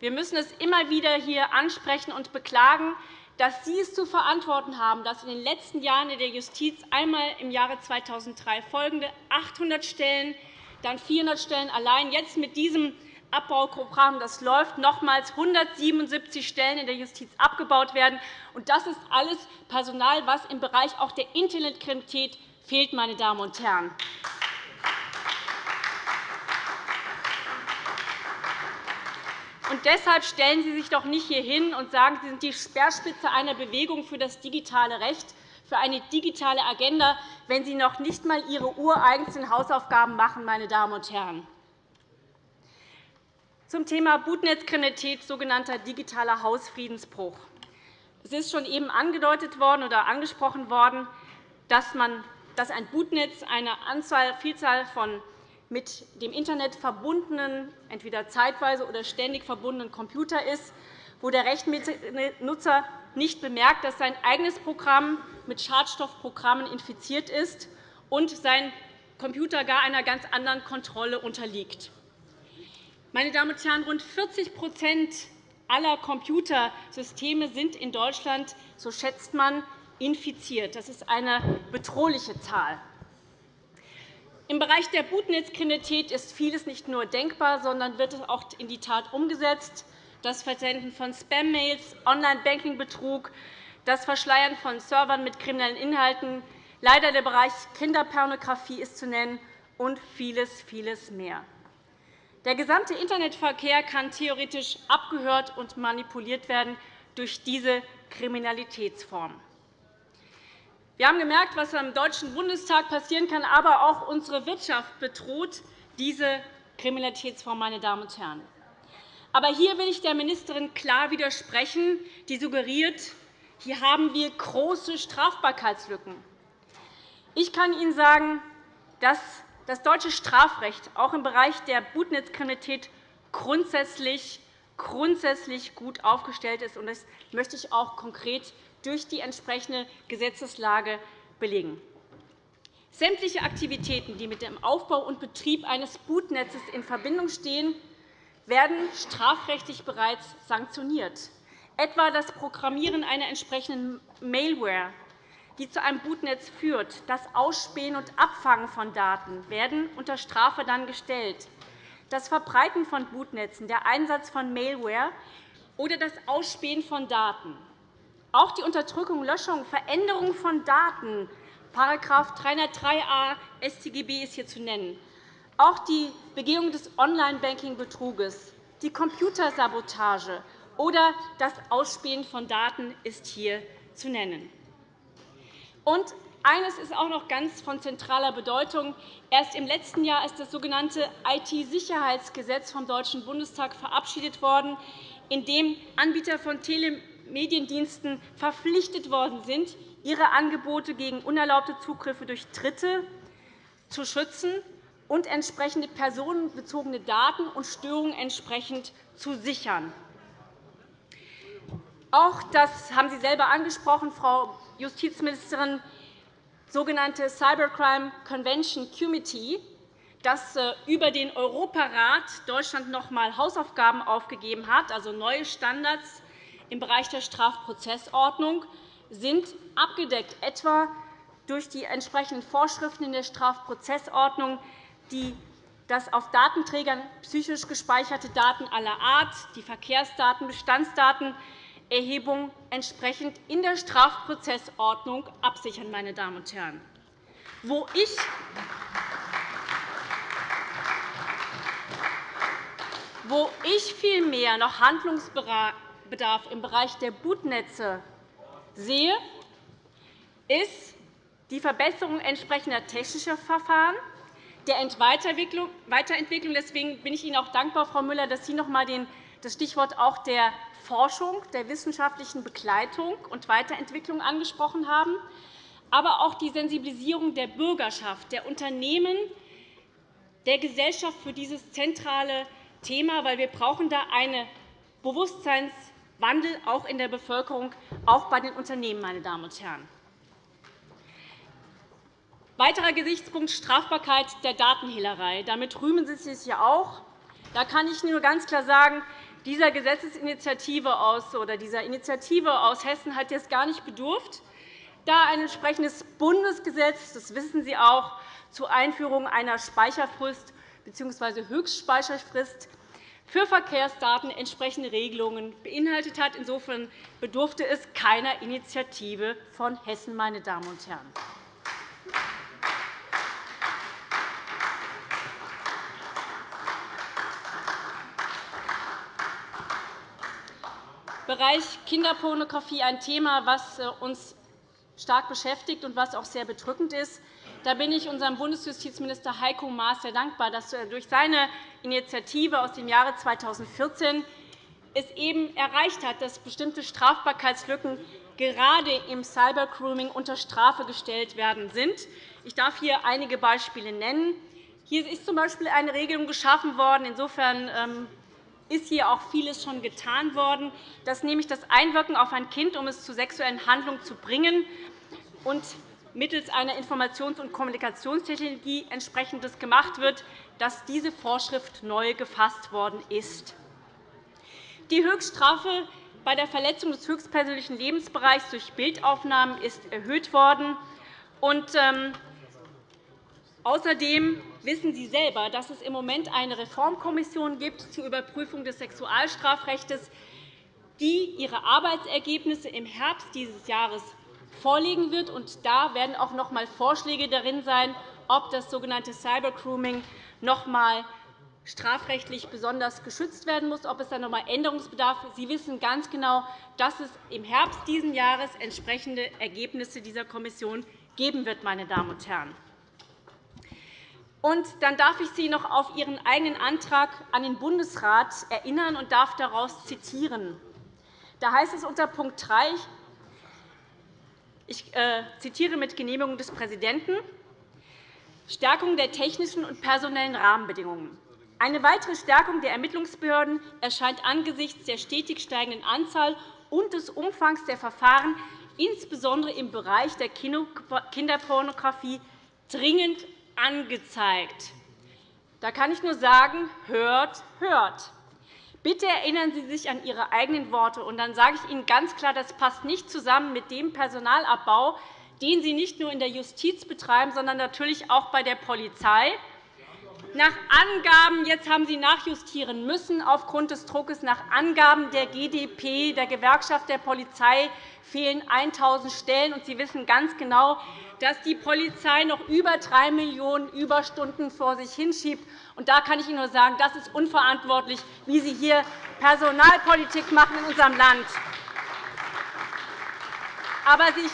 Wir müssen es immer wieder hier ansprechen und beklagen, dass Sie es zu verantworten haben, dass in den letzten Jahren in der Justiz einmal im Jahre 2003 folgende 800 Stellen, dann 400 Stellen allein, jetzt mit diesem Abbauprogramm, das läuft, nochmals 177 Stellen in der Justiz abgebaut werden. Das ist alles Personal, das im Bereich auch der Internetkriminalität fehlt. Meine Damen und Herren. Und deshalb stellen Sie sich doch nicht hier hin und sagen, Sie sind die Speerspitze einer Bewegung für das digitale Recht, für eine digitale Agenda, wenn Sie noch nicht einmal Ihre ureigensten Hausaufgaben machen. Meine Damen und Herren. Zum Thema Bootnetzkriminalität, sogenannter digitaler Hausfriedensbruch. Es ist schon eben angedeutet worden oder angesprochen worden, dass, man, dass ein Bootnetz eine Anzahl, Vielzahl von mit dem Internet verbundenen, entweder zeitweise oder ständig verbundenen Computer ist, wo der Rechnernutzer nicht bemerkt, dass sein eigenes Programm mit Schadstoffprogrammen infiziert ist und sein Computer gar einer ganz anderen Kontrolle unterliegt. Meine Damen und Herren, rund 40% aller Computersysteme sind in Deutschland, so schätzt man, infiziert. Das ist eine bedrohliche Zahl. Im Bereich der Bootnetzkriminalität ist vieles nicht nur denkbar, sondern wird auch in die Tat umgesetzt. Das Versenden von Spam-Mails, Online-Banking-Betrug, das Verschleiern von Servern mit kriminellen Inhalten, leider der Bereich Kinderpornografie ist zu nennen und vieles, vieles mehr. Der gesamte Internetverkehr kann theoretisch abgehört und manipuliert werden durch diese Kriminalitätsform. Wir haben gemerkt, was am Deutschen Bundestag passieren kann, aber auch unsere Wirtschaft bedroht diese Kriminalitätsform. Meine Damen und Herren. Aber hier will ich der Ministerin klar widersprechen, die suggeriert, hier haben wir große Strafbarkeitslücken. Ich kann Ihnen sagen, dass das deutsche Strafrecht auch im Bereich der Bootnetzkriminalität grundsätzlich, grundsätzlich gut aufgestellt ist. Das möchte ich auch konkret durch die entsprechende Gesetzeslage belegen. Sämtliche Aktivitäten, die mit dem Aufbau und Betrieb eines Bootnetzes in Verbindung stehen, werden strafrechtlich bereits sanktioniert, etwa das Programmieren einer entsprechenden Mailware die zu einem Bootnetz führt, das Ausspähen und Abfangen von Daten werden unter Strafe dann gestellt. Das Verbreiten von Bootnetzen, der Einsatz von Mailware oder das Ausspähen von Daten. Auch die Unterdrückung, Löschung, Veränderung von Daten, § 303a StGB ist hier zu nennen. Auch die Begehung des Online-Banking-Betruges, die Computersabotage oder das Ausspähen von Daten ist hier zu nennen. Und eines ist auch noch ganz von zentraler Bedeutung. Erst im letzten Jahr ist das sogenannte IT-Sicherheitsgesetz vom Deutschen Bundestag verabschiedet worden, in dem Anbieter von Telemediendiensten verpflichtet worden sind, ihre Angebote gegen unerlaubte Zugriffe durch Dritte zu schützen und entsprechende personenbezogene Daten und Störungen entsprechend zu sichern. Auch das haben Sie selber angesprochen, Frau Justizministerin, sogenannte Cybercrime Convention Committee, das äh, über den Europarat Deutschland noch einmal Hausaufgaben aufgegeben hat, also neue Standards im Bereich der Strafprozessordnung, sind abgedeckt, etwa durch die entsprechenden Vorschriften in der Strafprozessordnung, die das auf Datenträgern psychisch gespeicherte Daten aller Art, die Verkehrsdaten, Bestandsdaten Erhebung entsprechend in der Strafprozessordnung absichern. Meine Damen und Herren. Wo ich wo ich vielmehr noch im Bereich der Bootnetze sehe, ist die Verbesserung entsprechender technischer Verfahren, der Weiterentwicklung. Deswegen bin ich Ihnen auch dankbar, Frau Müller, dass Sie noch einmal das Stichwort auch der Forschung, der wissenschaftlichen Begleitung und Weiterentwicklung angesprochen haben, aber auch die Sensibilisierung der Bürgerschaft, der Unternehmen, der Gesellschaft für dieses zentrale Thema, weil wir brauchen da einen Bewusstseinswandel auch in der Bevölkerung, auch bei den Unternehmen, meine Damen und Herren. Weiterer Gesichtspunkt Strafbarkeit der Datenhehlerei. Damit rühmen Sie sich ja auch. Da kann ich nur ganz klar sagen, dieser Gesetzesinitiative aus, oder dieser Initiative aus Hessen hat jetzt gar nicht bedurft, da ein entsprechendes Bundesgesetz, das wissen Sie auch, zur Einführung einer Speicherfrist bzw. Höchstspeicherfrist für Verkehrsdaten entsprechende Regelungen beinhaltet hat. Insofern bedurfte es keiner Initiative von Hessen. Meine Damen und Herren. Bereich Kinderpornografie ein Thema, das äh, uns stark beschäftigt und was auch sehr bedrückend ist. Da bin ich unserem Bundesjustizminister Heiko Maas sehr dankbar, dass er durch seine Initiative aus dem Jahre 2014 es eben erreicht hat, dass bestimmte Strafbarkeitslücken gerade im Cybergrooming unter Strafe gestellt werden sind. Ich darf hier einige Beispiele nennen. Hier ist z. B. eine Regelung geschaffen worden. Insofern ähm, ist hier auch vieles schon getan worden. Das nämlich das Einwirken auf ein Kind, um es zu sexuellen Handlungen zu bringen. Und mittels einer Informations- und Kommunikationstechnologie entsprechendes gemacht wird, dass diese Vorschrift neu gefasst worden ist. Die Höchststrafe bei der Verletzung des höchstpersönlichen Lebensbereichs durch Bildaufnahmen ist erhöht worden. Und, ähm, außerdem wissen Sie selber, dass es im Moment eine Reformkommission gibt zur Überprüfung des Sexualstrafrechts, die ihre Arbeitsergebnisse im Herbst dieses Jahres vorlegen wird. Und da werden auch noch einmal Vorschläge darin sein, ob das sogenannte Cybergrooming noch einmal strafrechtlich besonders geschützt werden muss, ob es da noch einmal Änderungsbedarf gibt. Sie wissen ganz genau, dass es im Herbst dieses Jahres entsprechende Ergebnisse dieser Kommission geben wird. Meine Damen und Herren. Und dann darf ich Sie noch auf Ihren eigenen Antrag an den Bundesrat erinnern und darf daraus zitieren. Da heißt es unter Punkt 3, ich äh, zitiere mit Genehmigung des Präsidenten, Stärkung der technischen und personellen Rahmenbedingungen. Eine weitere Stärkung der Ermittlungsbehörden erscheint angesichts der stetig steigenden Anzahl und des Umfangs der Verfahren, insbesondere im Bereich der Kinderpornografie, dringend angezeigt. Da kann ich nur sagen, hört, hört. Bitte erinnern Sie sich an Ihre eigenen Worte. Und dann sage ich Ihnen ganz klar, das passt nicht zusammen mit dem Personalabbau, den Sie nicht nur in der Justiz betreiben, sondern natürlich auch bei der Polizei. Nach Angaben, jetzt haben Sie nachjustieren müssen aufgrund des Druckes, nach Angaben der GdP, der Gewerkschaft der Polizei, fehlen 1.000 Stellen. Und Sie wissen ganz genau, dass die Polizei noch über 3 Millionen Überstunden vor sich hinschiebt. Und da kann ich Ihnen nur sagen, das ist unverantwortlich, wie Sie hier Personalpolitik machen in unserem Land. Aber sich,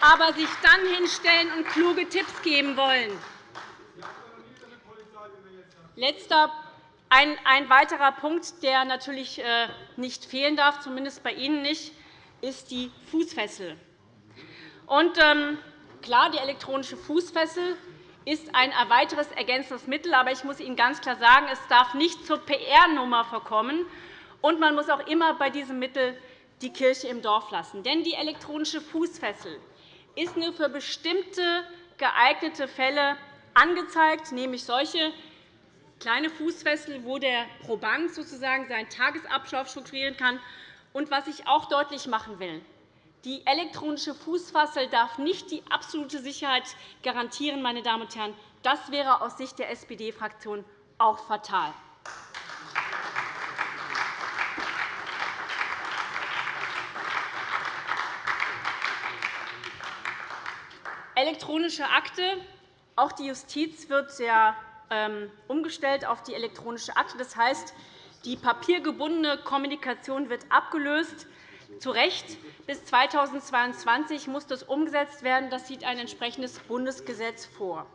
aber sich dann hinstellen und kluge Tipps geben wollen. Letzter, ein, ein weiterer Punkt, der natürlich äh, nicht fehlen darf, zumindest bei Ihnen nicht, ist die Fußfessel. Und, ähm, klar, die elektronische Fußfessel ist ein weiteres ergänzendes Mittel. Aber ich muss Ihnen ganz klar sagen, es darf nicht zur PR-Nummer verkommen. Und man muss auch immer bei diesem Mittel die Kirche im Dorf lassen. Denn die elektronische Fußfessel ist nur für bestimmte geeignete Fälle angezeigt, nämlich solche, kleine Fußfessel, wo der Proband sozusagen seinen Tagesablauf strukturieren kann. Und was ich auch deutlich machen will, die elektronische Fußfessel darf nicht die absolute Sicherheit garantieren. Meine Damen und Herren. Das wäre aus Sicht der SPD-Fraktion auch fatal. Elektronische Akte. Auch die Justiz wird sehr umgestellt auf die elektronische Akte. Das heißt, die papiergebundene Kommunikation wird abgelöst. Zu Recht. Bis 2022 muss das umgesetzt werden. Das sieht ein entsprechendes Bundesgesetz vor.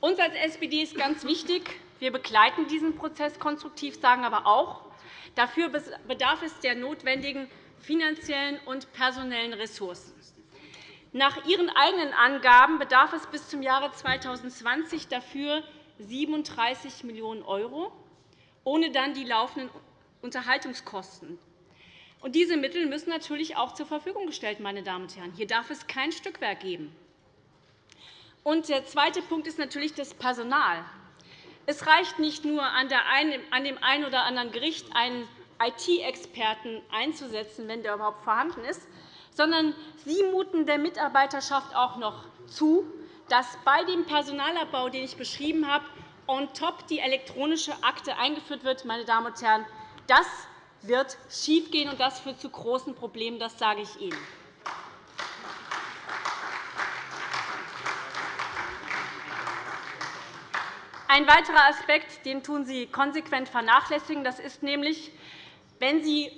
Uns als SPD ist ganz wichtig, wir begleiten diesen Prozess konstruktiv, sagen aber auch, dafür bedarf es der notwendigen finanziellen und personellen Ressourcen. Nach Ihren eigenen Angaben bedarf es bis zum Jahre 2020 dafür 37 Millionen €, ohne dann die laufenden Unterhaltungskosten. Und diese Mittel müssen natürlich auch zur Verfügung gestellt meine Damen und Herren. Hier darf es kein Stückwerk geben. Und der zweite Punkt ist natürlich das Personal. Es reicht nicht nur, an dem einen oder anderen Gericht einen IT-Experten einzusetzen, wenn der überhaupt vorhanden ist, sondern Sie muten der Mitarbeiterschaft auch noch zu, dass bei dem Personalabbau, den ich beschrieben habe, on top die elektronische Akte eingeführt wird. Meine Damen und Herren, das wird schiefgehen, und das führt zu großen Problemen. Das sage ich Ihnen. Ein weiterer Aspekt, den tun Sie konsequent vernachlässigen, das ist nämlich, wenn Sie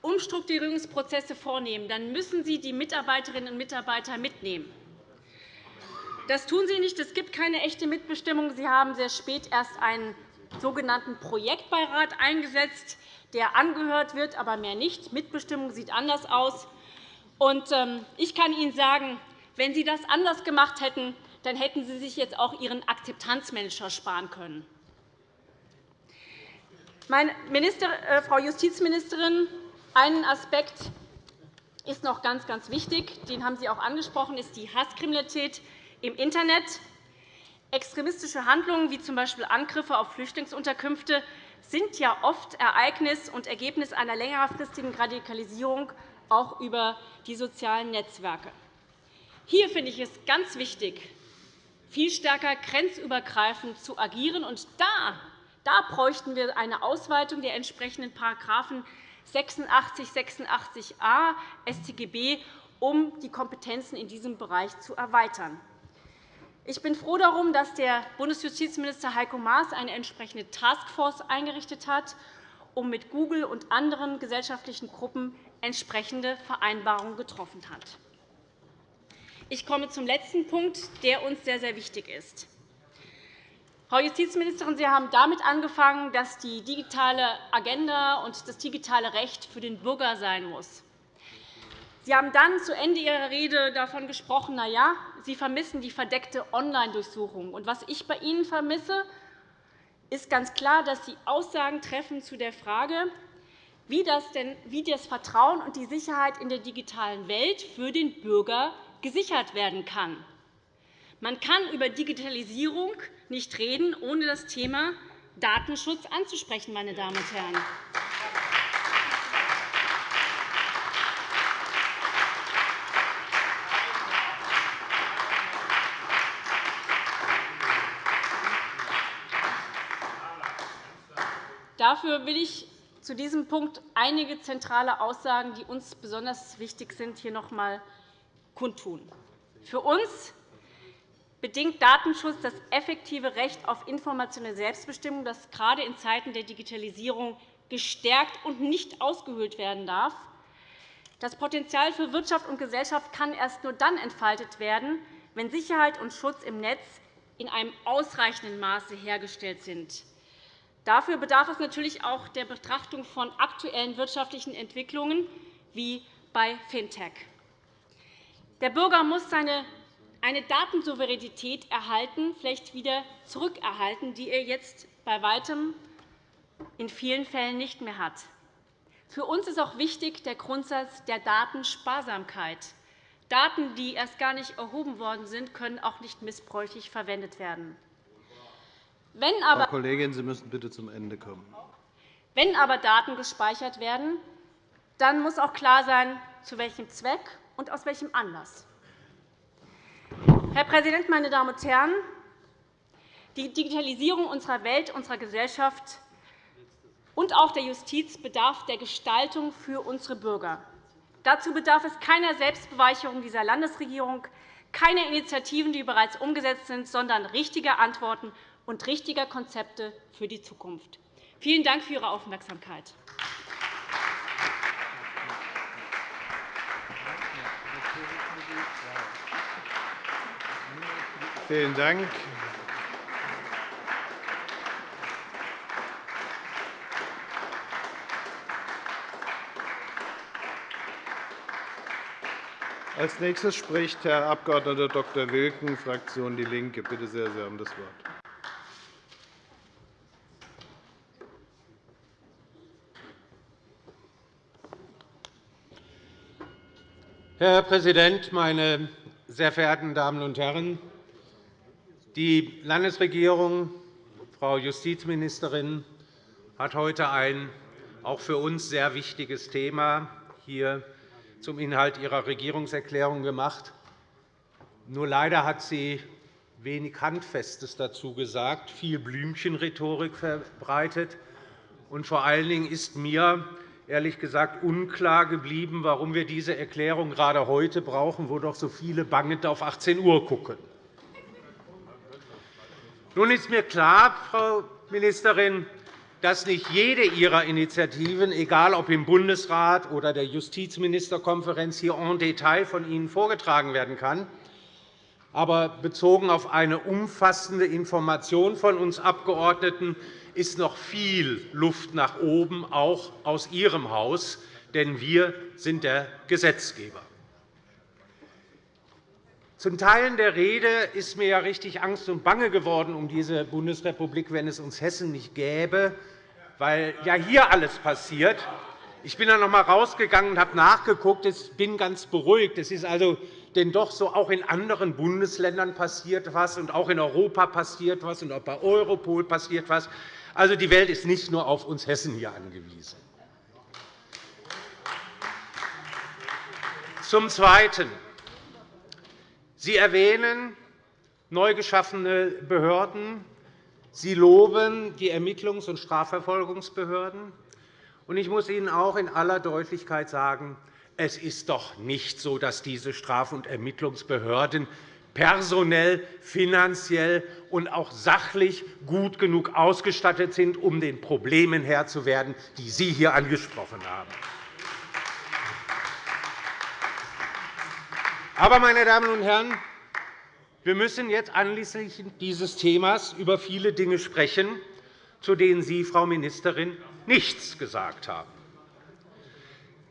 Umstrukturierungsprozesse vornehmen, dann müssen Sie die Mitarbeiterinnen und Mitarbeiter mitnehmen. Das tun Sie nicht. Es gibt keine echte Mitbestimmung. Sie haben sehr spät erst einen sogenannten Projektbeirat eingesetzt, der angehört wird, aber mehr nicht. Mitbestimmung sieht anders aus. Ähm, ich kann Ihnen sagen, wenn Sie das anders gemacht hätten, dann hätten Sie sich jetzt auch Ihren Akzeptanzmanager sparen können. Minister, äh, Frau Justizministerin, einen Aspekt ist noch ganz, ganz wichtig. Den haben Sie auch angesprochen, ist die Hasskriminalität im Internet. Extremistische Handlungen wie z. B. Angriffe auf Flüchtlingsunterkünfte sind ja oft Ereignis und Ergebnis einer längerfristigen Radikalisierung auch über die sozialen Netzwerke. Hier finde ich es ganz wichtig, viel stärker grenzübergreifend zu agieren. Und da, da bräuchten wir eine Ausweitung der entsprechenden Paragraphen 86, 86a StGB, um die Kompetenzen in diesem Bereich zu erweitern. Ich bin froh darum, dass der Bundesjustizminister Heiko Maas eine entsprechende Taskforce eingerichtet hat, um mit Google und anderen gesellschaftlichen Gruppen entsprechende Vereinbarungen getroffen hat. Ich komme zum letzten Punkt, der uns sehr, sehr wichtig ist. Frau Justizministerin, Sie haben damit angefangen, dass die digitale Agenda und das digitale Recht für den Bürger sein muss. Sie haben dann zu Ende Ihrer Rede davon gesprochen, na ja, Sie vermissen die verdeckte Online-Durchsuchung. was ich bei Ihnen vermisse, ist ganz klar, dass Sie Aussagen treffen zu der Frage, wie das, denn, wie das Vertrauen und die Sicherheit in der digitalen Welt für den Bürger gesichert werden kann. Man kann über Digitalisierung nicht reden, ohne das Thema Datenschutz anzusprechen. Meine Damen und Herren. Dafür will ich zu diesem Punkt einige zentrale Aussagen, die uns besonders wichtig sind, hier noch einmal kundtun. Für uns bedingt Datenschutz das effektive Recht auf informationelle Selbstbestimmung, das gerade in Zeiten der Digitalisierung gestärkt und nicht ausgehöhlt werden darf. Das Potenzial für Wirtschaft und Gesellschaft kann erst nur dann entfaltet werden, wenn Sicherheit und Schutz im Netz in einem ausreichenden Maße hergestellt sind. Dafür bedarf es natürlich auch der Betrachtung von aktuellen wirtschaftlichen Entwicklungen wie bei Fintech. Der Bürger muss seine eine Datensouveränität erhalten, vielleicht wieder zurückerhalten, die er jetzt bei weitem in vielen Fällen nicht mehr hat. Für uns ist auch wichtig der Grundsatz der Datensparsamkeit. Daten, die erst gar nicht erhoben worden sind, können auch nicht missbräuchlich verwendet werden. Wenn aber, Frau Kollegin, Sie müssen bitte zum Ende kommen. Wenn aber Daten gespeichert werden, dann muss auch klar sein, zu welchem Zweck und aus welchem Anlass. Herr Präsident, meine Damen und Herren! Die Digitalisierung unserer Welt, unserer Gesellschaft und auch der Justiz bedarf der Gestaltung für unsere Bürger. Dazu bedarf es keiner Selbstbeweicherung dieser Landesregierung, keiner Initiativen, die bereits umgesetzt sind, sondern richtiger Antworten und richtiger Konzepte für die Zukunft. Vielen Dank für Ihre Aufmerksamkeit. Vielen Dank. Als nächstes spricht Herr Abg. Dr. Wilken, Fraktion DIE LINKE. Bitte sehr, Sie haben das Wort. Herr Präsident, meine sehr verehrten Damen und Herren! Die Landesregierung, Frau Justizministerin, hat heute ein auch für uns sehr wichtiges Thema hier zum Inhalt ihrer Regierungserklärung gemacht. Nur leider hat sie wenig Handfestes dazu gesagt, viel Blümchenrhetorik verbreitet. Und vor allen Dingen ist mir ehrlich gesagt unklar geblieben, warum wir diese Erklärung gerade heute brauchen, wo doch so viele bangend auf 18 Uhr gucken. Nun ist mir klar, Frau Ministerin, dass nicht jede Ihrer Initiativen, egal ob im Bundesrat oder der Justizministerkonferenz, hier en Detail von Ihnen vorgetragen werden kann. Aber bezogen auf eine umfassende Information von uns Abgeordneten ist noch viel Luft nach oben, auch aus Ihrem Haus, denn wir sind der Gesetzgeber. Zum Teilen der Rede ist mir ja richtig Angst und Bange geworden um diese Bundesrepublik, wenn es uns Hessen nicht gäbe, weil ja hier alles passiert. Ich bin dann noch einmal rausgegangen und habe nachgeguckt. Ich bin ganz beruhigt. Es ist also denn doch so, auch in anderen Bundesländern passiert etwas, und auch in Europa passiert etwas, und auch bei Europol passiert etwas. Also, die Welt ist nicht nur auf uns Hessen hier angewiesen. Zum Zweiten. Sie erwähnen neu geschaffene Behörden. Sie loben die Ermittlungs- und Strafverfolgungsbehörden. Ich muss Ihnen auch in aller Deutlichkeit sagen, es ist doch nicht so, dass diese Straf- und Ermittlungsbehörden personell, finanziell und auch sachlich gut genug ausgestattet sind, um den Problemen Herr zu werden, die Sie hier angesprochen haben. Aber, meine Damen und Herren, wir müssen jetzt anlässlich dieses Themas über viele Dinge sprechen, zu denen Sie, Frau Ministerin, nichts gesagt haben.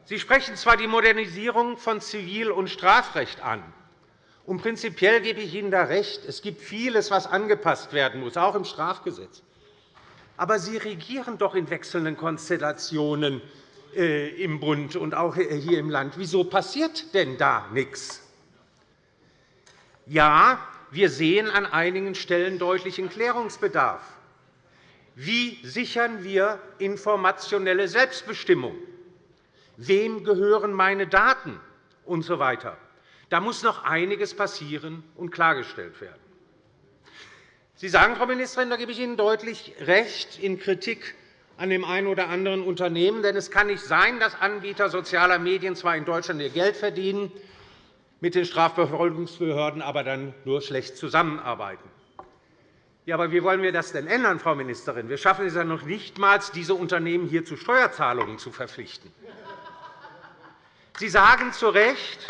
Sie sprechen zwar die Modernisierung von Zivil- und Strafrecht an. Und prinzipiell gebe ich Ihnen da recht. Es gibt vieles, was angepasst werden muss, auch im Strafgesetz. Aber Sie regieren doch in wechselnden Konstellationen äh, im Bund und auch hier im Land. Wieso passiert denn da nichts? Ja, wir sehen an einigen Stellen deutlichen Klärungsbedarf. Wie sichern wir informationelle Selbstbestimmung? Wem gehören meine Daten? Und so weiter. Da muss noch einiges passieren und klargestellt werden. Sie sagen, Frau Ministerin, da gebe ich Ihnen deutlich recht in Kritik an dem einen oder anderen Unternehmen. Denn es kann nicht sein, dass Anbieter sozialer Medien zwar in Deutschland ihr Geld verdienen, mit den Strafverfolgungsbehörden aber dann nur schlecht zusammenarbeiten. Ja, aber wie wollen wir das denn ändern, Frau Ministerin? Wir schaffen es ja noch nicht einmal, diese Unternehmen hier zu Steuerzahlungen zu verpflichten. Sie sagen zu Recht,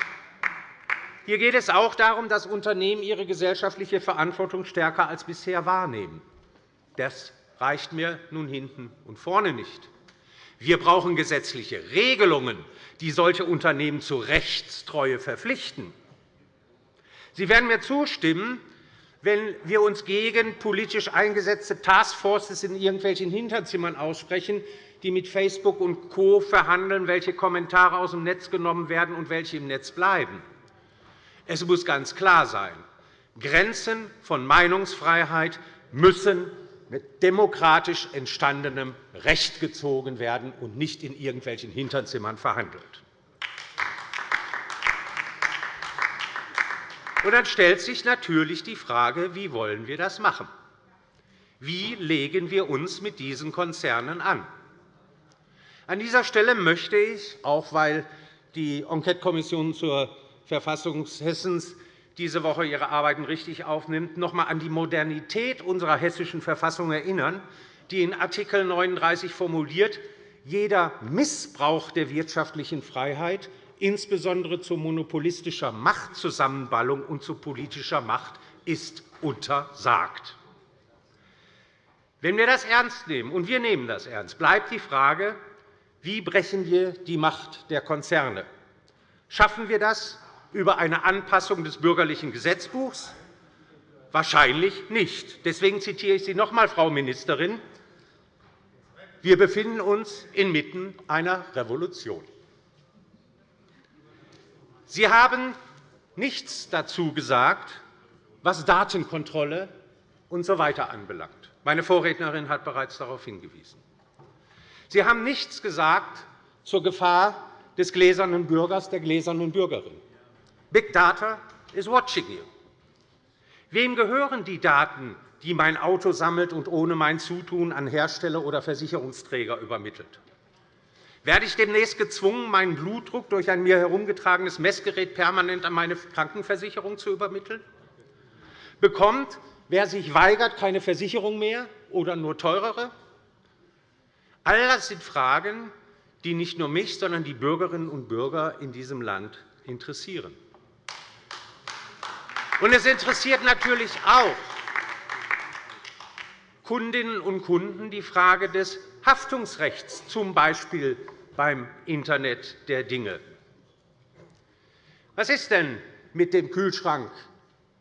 hier geht es auch darum, dass Unternehmen ihre gesellschaftliche Verantwortung stärker als bisher wahrnehmen. Das reicht mir nun hinten und vorne nicht. Wir brauchen gesetzliche Regelungen, die solche Unternehmen zur Rechtstreue verpflichten. Sie werden mir zustimmen, wenn wir uns gegen politisch eingesetzte Taskforces in irgendwelchen Hinterzimmern aussprechen, die mit Facebook und Co. verhandeln, welche Kommentare aus dem Netz genommen werden und welche im Netz bleiben. Es muss ganz klar sein, Grenzen von Meinungsfreiheit müssen mit demokratisch entstandenem Recht gezogen werden und nicht in irgendwelchen Hinterzimmern verhandelt. Und dann stellt sich natürlich die Frage, wie wollen wir das machen? Wie legen wir uns mit diesen Konzernen an? An dieser Stelle möchte ich, auch weil die Enquetekommission zur Verfassung Hessens diese Woche ihre Arbeiten richtig aufnimmt, noch einmal an die Modernität unserer Hessischen Verfassung erinnern, die in Art. 39 formuliert, jeder Missbrauch der wirtschaftlichen Freiheit, insbesondere zu monopolistischer Machtzusammenballung und zu politischer Macht, ist untersagt. Wenn wir das ernst nehmen, und wir nehmen das ernst, bleibt die Frage, wie brechen wir die Macht der Konzerne? Schaffen wir das über eine Anpassung des Bürgerlichen Gesetzbuchs? Wahrscheinlich nicht. Deswegen zitiere ich Sie noch einmal, Frau Ministerin. Wir befinden uns inmitten einer Revolution. Sie haben nichts dazu gesagt, was Datenkontrolle usw. So anbelangt. Meine Vorrednerin hat bereits darauf hingewiesen. Sie haben nichts gesagt zur Gefahr des gläsernen Bürgers, der gläsernen Bürgerin. Big Data is watching you. Wem gehören die Daten, die mein Auto sammelt und ohne mein Zutun an Hersteller oder Versicherungsträger übermittelt? Werde ich demnächst gezwungen, meinen Blutdruck durch ein mir herumgetragenes Messgerät permanent an meine Krankenversicherung zu übermitteln? Bekommt, wer sich weigert, keine Versicherung mehr oder nur teurere? All das sind Fragen, die nicht nur mich, sondern die Bürgerinnen und Bürger in diesem Land interessieren. Es interessiert natürlich auch Kundinnen und Kunden die Frage des Haftungsrechts, z. B. beim Internet der Dinge. Was ist denn mit dem Kühlschrank,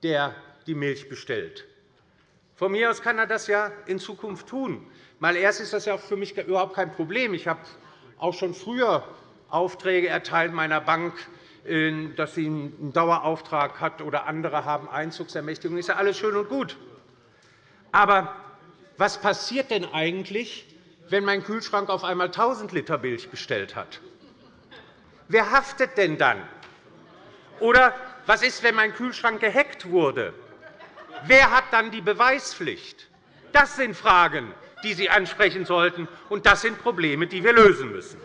der die Milch bestellt? Von mir aus kann er das ja in Zukunft tun. Mal erst ist das ja für mich überhaupt kein Problem. Ich habe auch schon früher Aufträge erteilt meiner Bank, äh, dass sie einen Dauerauftrag hat, oder andere haben Einzugsermächtigungen. Das ist ja alles schön und gut. Aber was passiert denn eigentlich, wenn mein Kühlschrank auf einmal 1.000 Liter Milch bestellt hat? Wer haftet denn dann? Oder was ist, wenn mein Kühlschrank gehackt wurde? Wer hat dann die Beweispflicht? Das sind Fragen, die Sie ansprechen sollten, und das sind Probleme, die wir lösen müssen.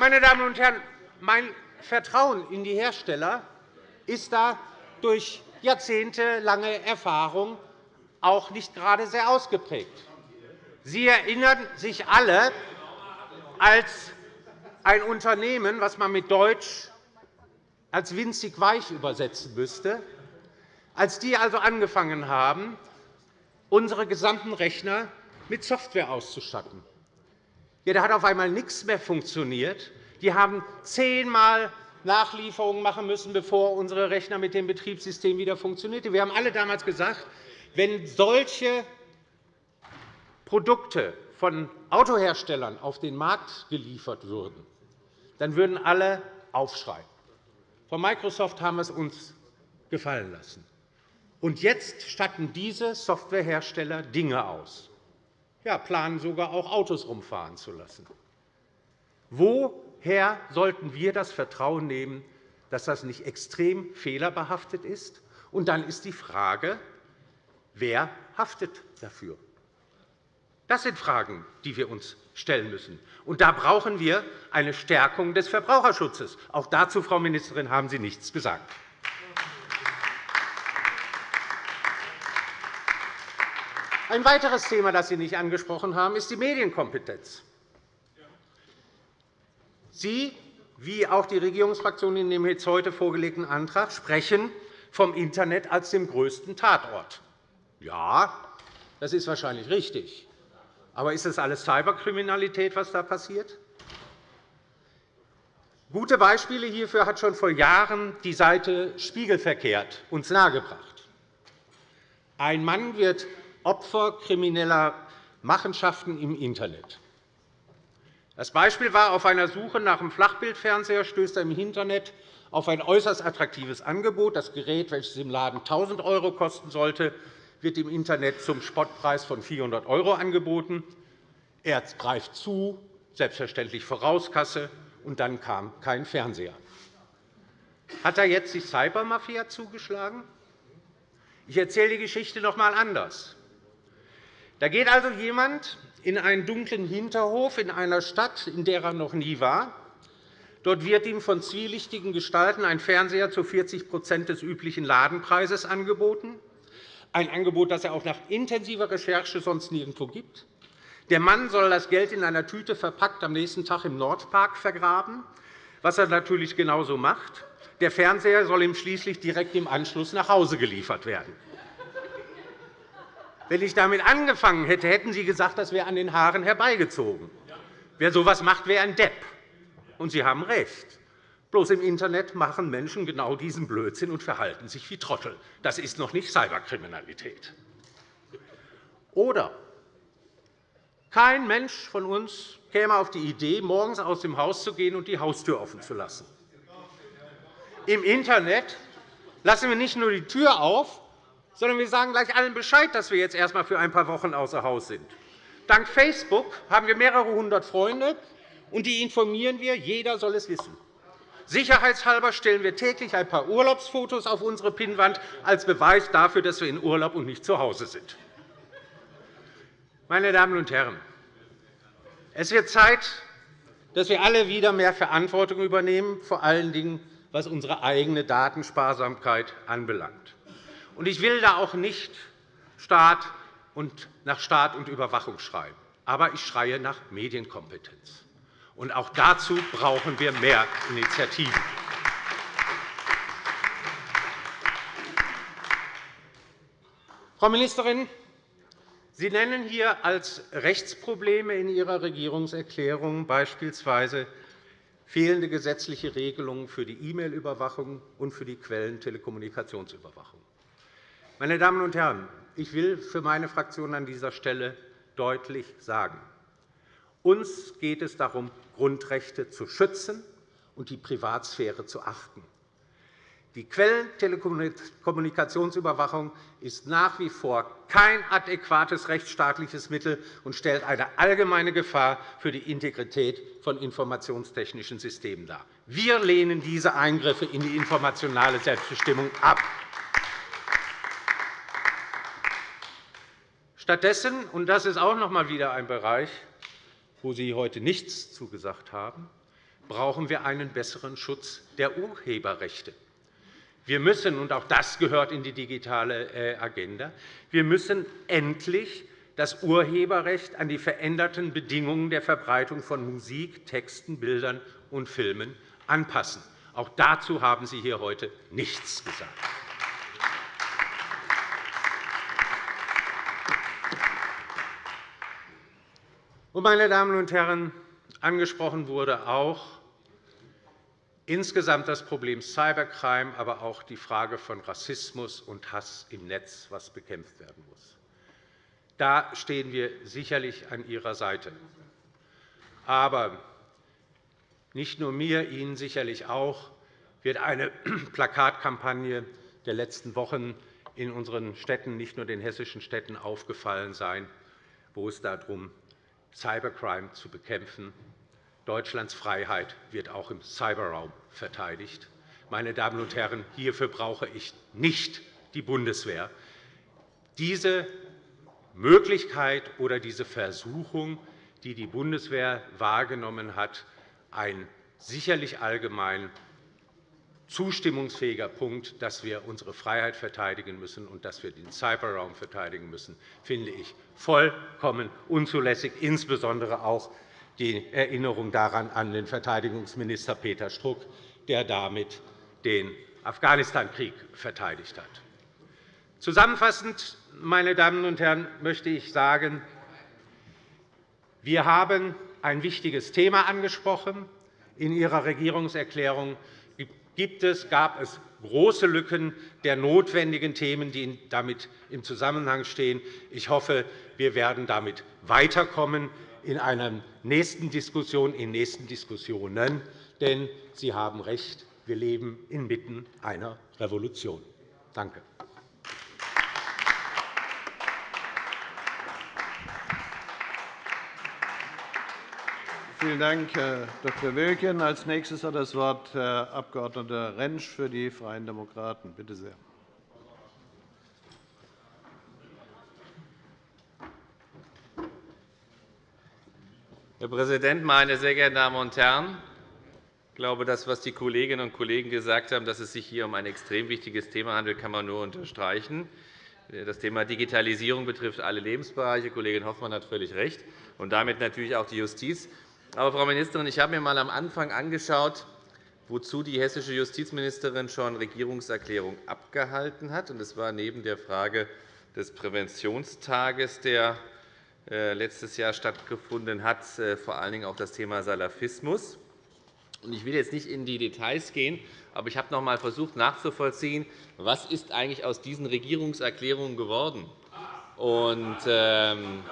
Meine Damen und Herren, mein Vertrauen in die Hersteller ist da durch jahrzehntelange Erfahrung auch nicht gerade sehr ausgeprägt. Sie erinnern sich alle, als ein Unternehmen, was man mit Deutsch als winzig weich übersetzen müsste, als die also angefangen haben, unsere gesamten Rechner mit Software auszustatten. Ja, da hat auf einmal nichts mehr funktioniert. Die haben zehnmal Nachlieferungen machen müssen, bevor unsere Rechner mit dem Betriebssystem wieder funktionierten. Wir haben alle damals gesagt, wenn solche Produkte von Autoherstellern auf den Markt geliefert würden, dann würden alle aufschreien. Von Microsoft haben wir es uns gefallen lassen. Und jetzt statten diese Softwarehersteller Dinge aus, ja, planen sogar auch Autos rumfahren zu lassen. Woher sollten wir das Vertrauen nehmen, dass das nicht extrem fehlerbehaftet ist? Und dann ist die Frage, wer haftet dafür? Das sind Fragen, die wir uns stellen müssen. Und da brauchen wir eine Stärkung des Verbraucherschutzes. Auch dazu, Frau Ministerin, haben Sie nichts gesagt. Ein weiteres Thema, das Sie nicht angesprochen haben, ist die Medienkompetenz. Sie, wie auch die Regierungsfraktion in dem jetzt heute vorgelegten Antrag, sprechen vom Internet als dem größten Tatort. Ja, das ist wahrscheinlich richtig. Aber ist das alles Cyberkriminalität, was da passiert? Gute Beispiele hierfür hat schon vor Jahren die Seite Spiegelverkehrt uns nahegebracht. Ein Mann wird Opfer krimineller Machenschaften im Internet. Das Beispiel war, auf einer Suche nach einem Flachbildfernseher stößt er im Internet auf ein äußerst attraktives Angebot. Das Gerät, welches im Laden 1.000 € kosten sollte, wird im Internet zum Spottpreis von 400 € angeboten. Er greift zu, selbstverständlich Vorauskasse, und dann kam kein Fernseher. Hat er jetzt die Cybermafia zugeschlagen? Ich erzähle die Geschichte noch einmal anders. Da geht also jemand in einen dunklen Hinterhof in einer Stadt, in der er noch nie war. Dort wird ihm von zwielichtigen Gestalten ein Fernseher zu 40% des üblichen Ladenpreises angeboten ein Angebot, das er auch nach intensiver Recherche sonst nirgendwo gibt. Der Mann soll das Geld in einer Tüte verpackt am nächsten Tag im Nordpark vergraben, was er natürlich genauso macht. Der Fernseher soll ihm schließlich direkt im Anschluss nach Hause geliefert werden. Wenn ich damit angefangen hätte, hätten Sie gesagt, das wäre an den Haaren herbeigezogen. Wer so etwas macht, wäre ein Depp. Und Sie haben recht. Bloß im Internet machen Menschen genau diesen Blödsinn und verhalten sich wie Trottel. Das ist noch nicht Cyberkriminalität. Oder kein Mensch von uns käme auf die Idee, morgens aus dem Haus zu gehen und die Haustür offen zu lassen. Im Internet lassen wir nicht nur die Tür auf, sondern wir sagen gleich allen Bescheid, dass wir jetzt erst einmal für ein paar Wochen außer Haus sind. Dank Facebook haben wir mehrere hundert Freunde, und die informieren wir. Jeder soll es wissen. Sicherheitshalber stellen wir täglich ein paar Urlaubsfotos auf unsere Pinnwand als Beweis dafür, dass wir in Urlaub und nicht zu Hause sind. Meine Damen und Herren, es wird Zeit, dass wir alle wieder mehr Verantwortung übernehmen, vor allen Dingen was unsere eigene Datensparsamkeit anbelangt. Ich will da auch nicht Staat und nach Staat und Überwachung schreien, aber ich schreie nach Medienkompetenz. Und auch dazu brauchen wir mehr Initiativen. Frau Ministerin, Sie nennen hier als Rechtsprobleme in Ihrer Regierungserklärung beispielsweise fehlende gesetzliche Regelungen für die E-Mail-Überwachung und für die Quellentelekommunikationsüberwachung. Meine Damen und Herren, ich will für meine Fraktion an dieser Stelle deutlich sagen. Uns geht es darum, Grundrechte zu schützen und die Privatsphäre zu achten. Die Quellentelekommunikationsüberwachung ist nach wie vor kein adäquates rechtsstaatliches Mittel und stellt eine allgemeine Gefahr für die Integrität von informationstechnischen Systemen dar. Wir lehnen diese Eingriffe in die informationale Selbstbestimmung ab. Stattdessen, und das ist auch noch einmal wieder ein Bereich, wo Sie heute nichts zugesagt haben, brauchen wir einen besseren Schutz der Urheberrechte. Wir müssen, und auch das gehört in die digitale äh, Agenda, wir müssen endlich das Urheberrecht an die veränderten Bedingungen der Verbreitung von Musik, Texten, Bildern und Filmen anpassen. Auch dazu haben Sie hier heute nichts gesagt. Meine Damen und Herren, angesprochen wurde auch insgesamt das Problem Cybercrime, aber auch die Frage von Rassismus und Hass im Netz, was bekämpft werden muss. Da stehen wir sicherlich an Ihrer Seite. Aber nicht nur mir, Ihnen sicherlich auch, wird eine Plakatkampagne der letzten Wochen in unseren Städten, nicht nur den hessischen Städten, aufgefallen sein, wo es darum Cybercrime zu bekämpfen. Deutschlands Freiheit wird auch im Cyberraum verteidigt. Meine Damen und Herren, hierfür brauche ich nicht die Bundeswehr. Diese Möglichkeit oder diese Versuchung, die die Bundeswehr wahrgenommen hat, ein sicherlich allgemein zustimmungsfähiger Punkt, dass wir unsere Freiheit verteidigen müssen und dass wir den Cyberraum verteidigen müssen, finde ich vollkommen unzulässig, insbesondere auch die Erinnerung daran an den Verteidigungsminister Peter Struck, der damit den Afghanistan-Krieg verteidigt hat. Zusammenfassend, meine Damen und Herren, möchte ich sagen, wir haben ein wichtiges Thema angesprochen. In Ihrer Regierungserklärung gibt es, gab es große Lücken der notwendigen Themen, die damit im Zusammenhang stehen. Ich hoffe, wir werden damit weiterkommen in einer nächsten Diskussion, in nächsten Diskussionen. Denn Sie haben recht, wir leben inmitten einer Revolution. Danke. Vielen Dank, Herr Dr. Wilken. Als nächstes hat das Wort Herr Abg. Rentsch für die Freien Demokraten. Bitte sehr. Herr Präsident, meine sehr geehrten Damen und Herren! Ich glaube, das, was die Kolleginnen und Kollegen gesagt haben, dass es sich hier um ein extrem wichtiges Thema handelt, kann man nur unterstreichen. Das Thema Digitalisierung betrifft alle Lebensbereiche. Kollegin Hoffmann hat völlig recht, und damit natürlich auch die Justiz. Aber, Frau Ministerin, ich habe mir einmal am Anfang angeschaut, wozu die hessische Justizministerin schon Regierungserklärung abgehalten hat. Das war neben der Frage des Präventionstages, der äh, letztes Jahr stattgefunden hat, äh, vor allen Dingen auch das Thema Salafismus. Ich will jetzt nicht in die Details gehen, aber ich habe noch einmal versucht nachzuvollziehen, was ist eigentlich aus diesen Regierungserklärungen geworden. Ähm,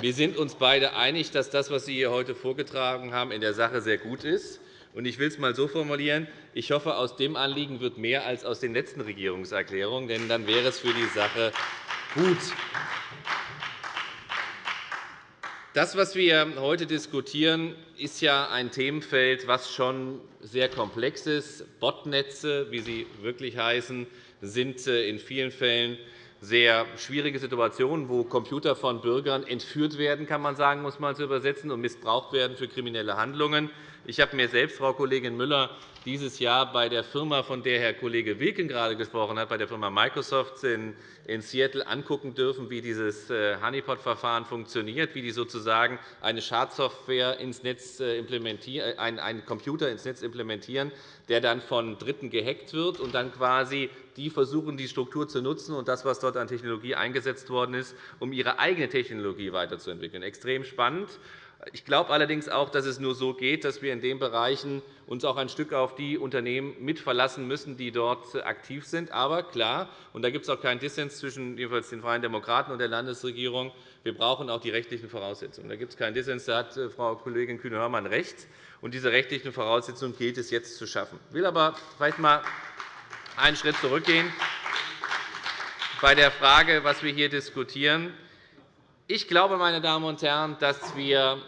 wir sind uns beide einig, dass das, was Sie hier heute vorgetragen haben, in der Sache sehr gut ist. Ich will es einmal so formulieren. Ich hoffe, aus dem Anliegen wird mehr als aus den letzten Regierungserklärungen, denn dann wäre es für die Sache gut. Das, was wir heute diskutieren, ist ja ein Themenfeld, das schon sehr komplex ist. Botnetze, wie sie wirklich heißen, sind äh, in vielen Fällen sehr schwierige Situationen, wo Computer von Bürgern entführt werden, kann man sagen, muss man zu übersetzen, und missbraucht werden für kriminelle Handlungen. Ich habe mir selbst, Frau Kollegin Müller, dieses Jahr bei der Firma, von der Herr Kollege Wilken gerade gesprochen hat, bei der Firma Microsoft in Seattle angucken dürfen, wie dieses äh, Honeypot-Verfahren funktioniert, wie die sozusagen eine Schadsoftware ins Netz äh, implementieren, einen Computer ins Netz implementieren, der dann von Dritten gehackt wird und dann quasi die versuchen, die Struktur zu nutzen und das, was dort an Technologie eingesetzt worden ist, um ihre eigene Technologie weiterzuentwickeln. Extrem spannend. Ich glaube allerdings auch, dass es nur so geht, dass wir in den Bereichen uns auch ein Stück auf die Unternehmen mitverlassen müssen, die dort aktiv sind. Aber klar, und da gibt es auch keinen Dissens zwischen jedenfalls den Freien Demokraten und der Landesregierung, wir brauchen auch die rechtlichen Voraussetzungen. Da gibt es keinen Dissens, da hat äh, Frau Kollegin Kühne-Hörmann recht. Und diese rechtlichen Voraussetzungen gilt es jetzt zu schaffen. Ich will aber vielleicht einmal einen Schritt zurückgehen bei der Frage, was wir hier diskutieren. Ich glaube, meine Damen und Herren, dass wir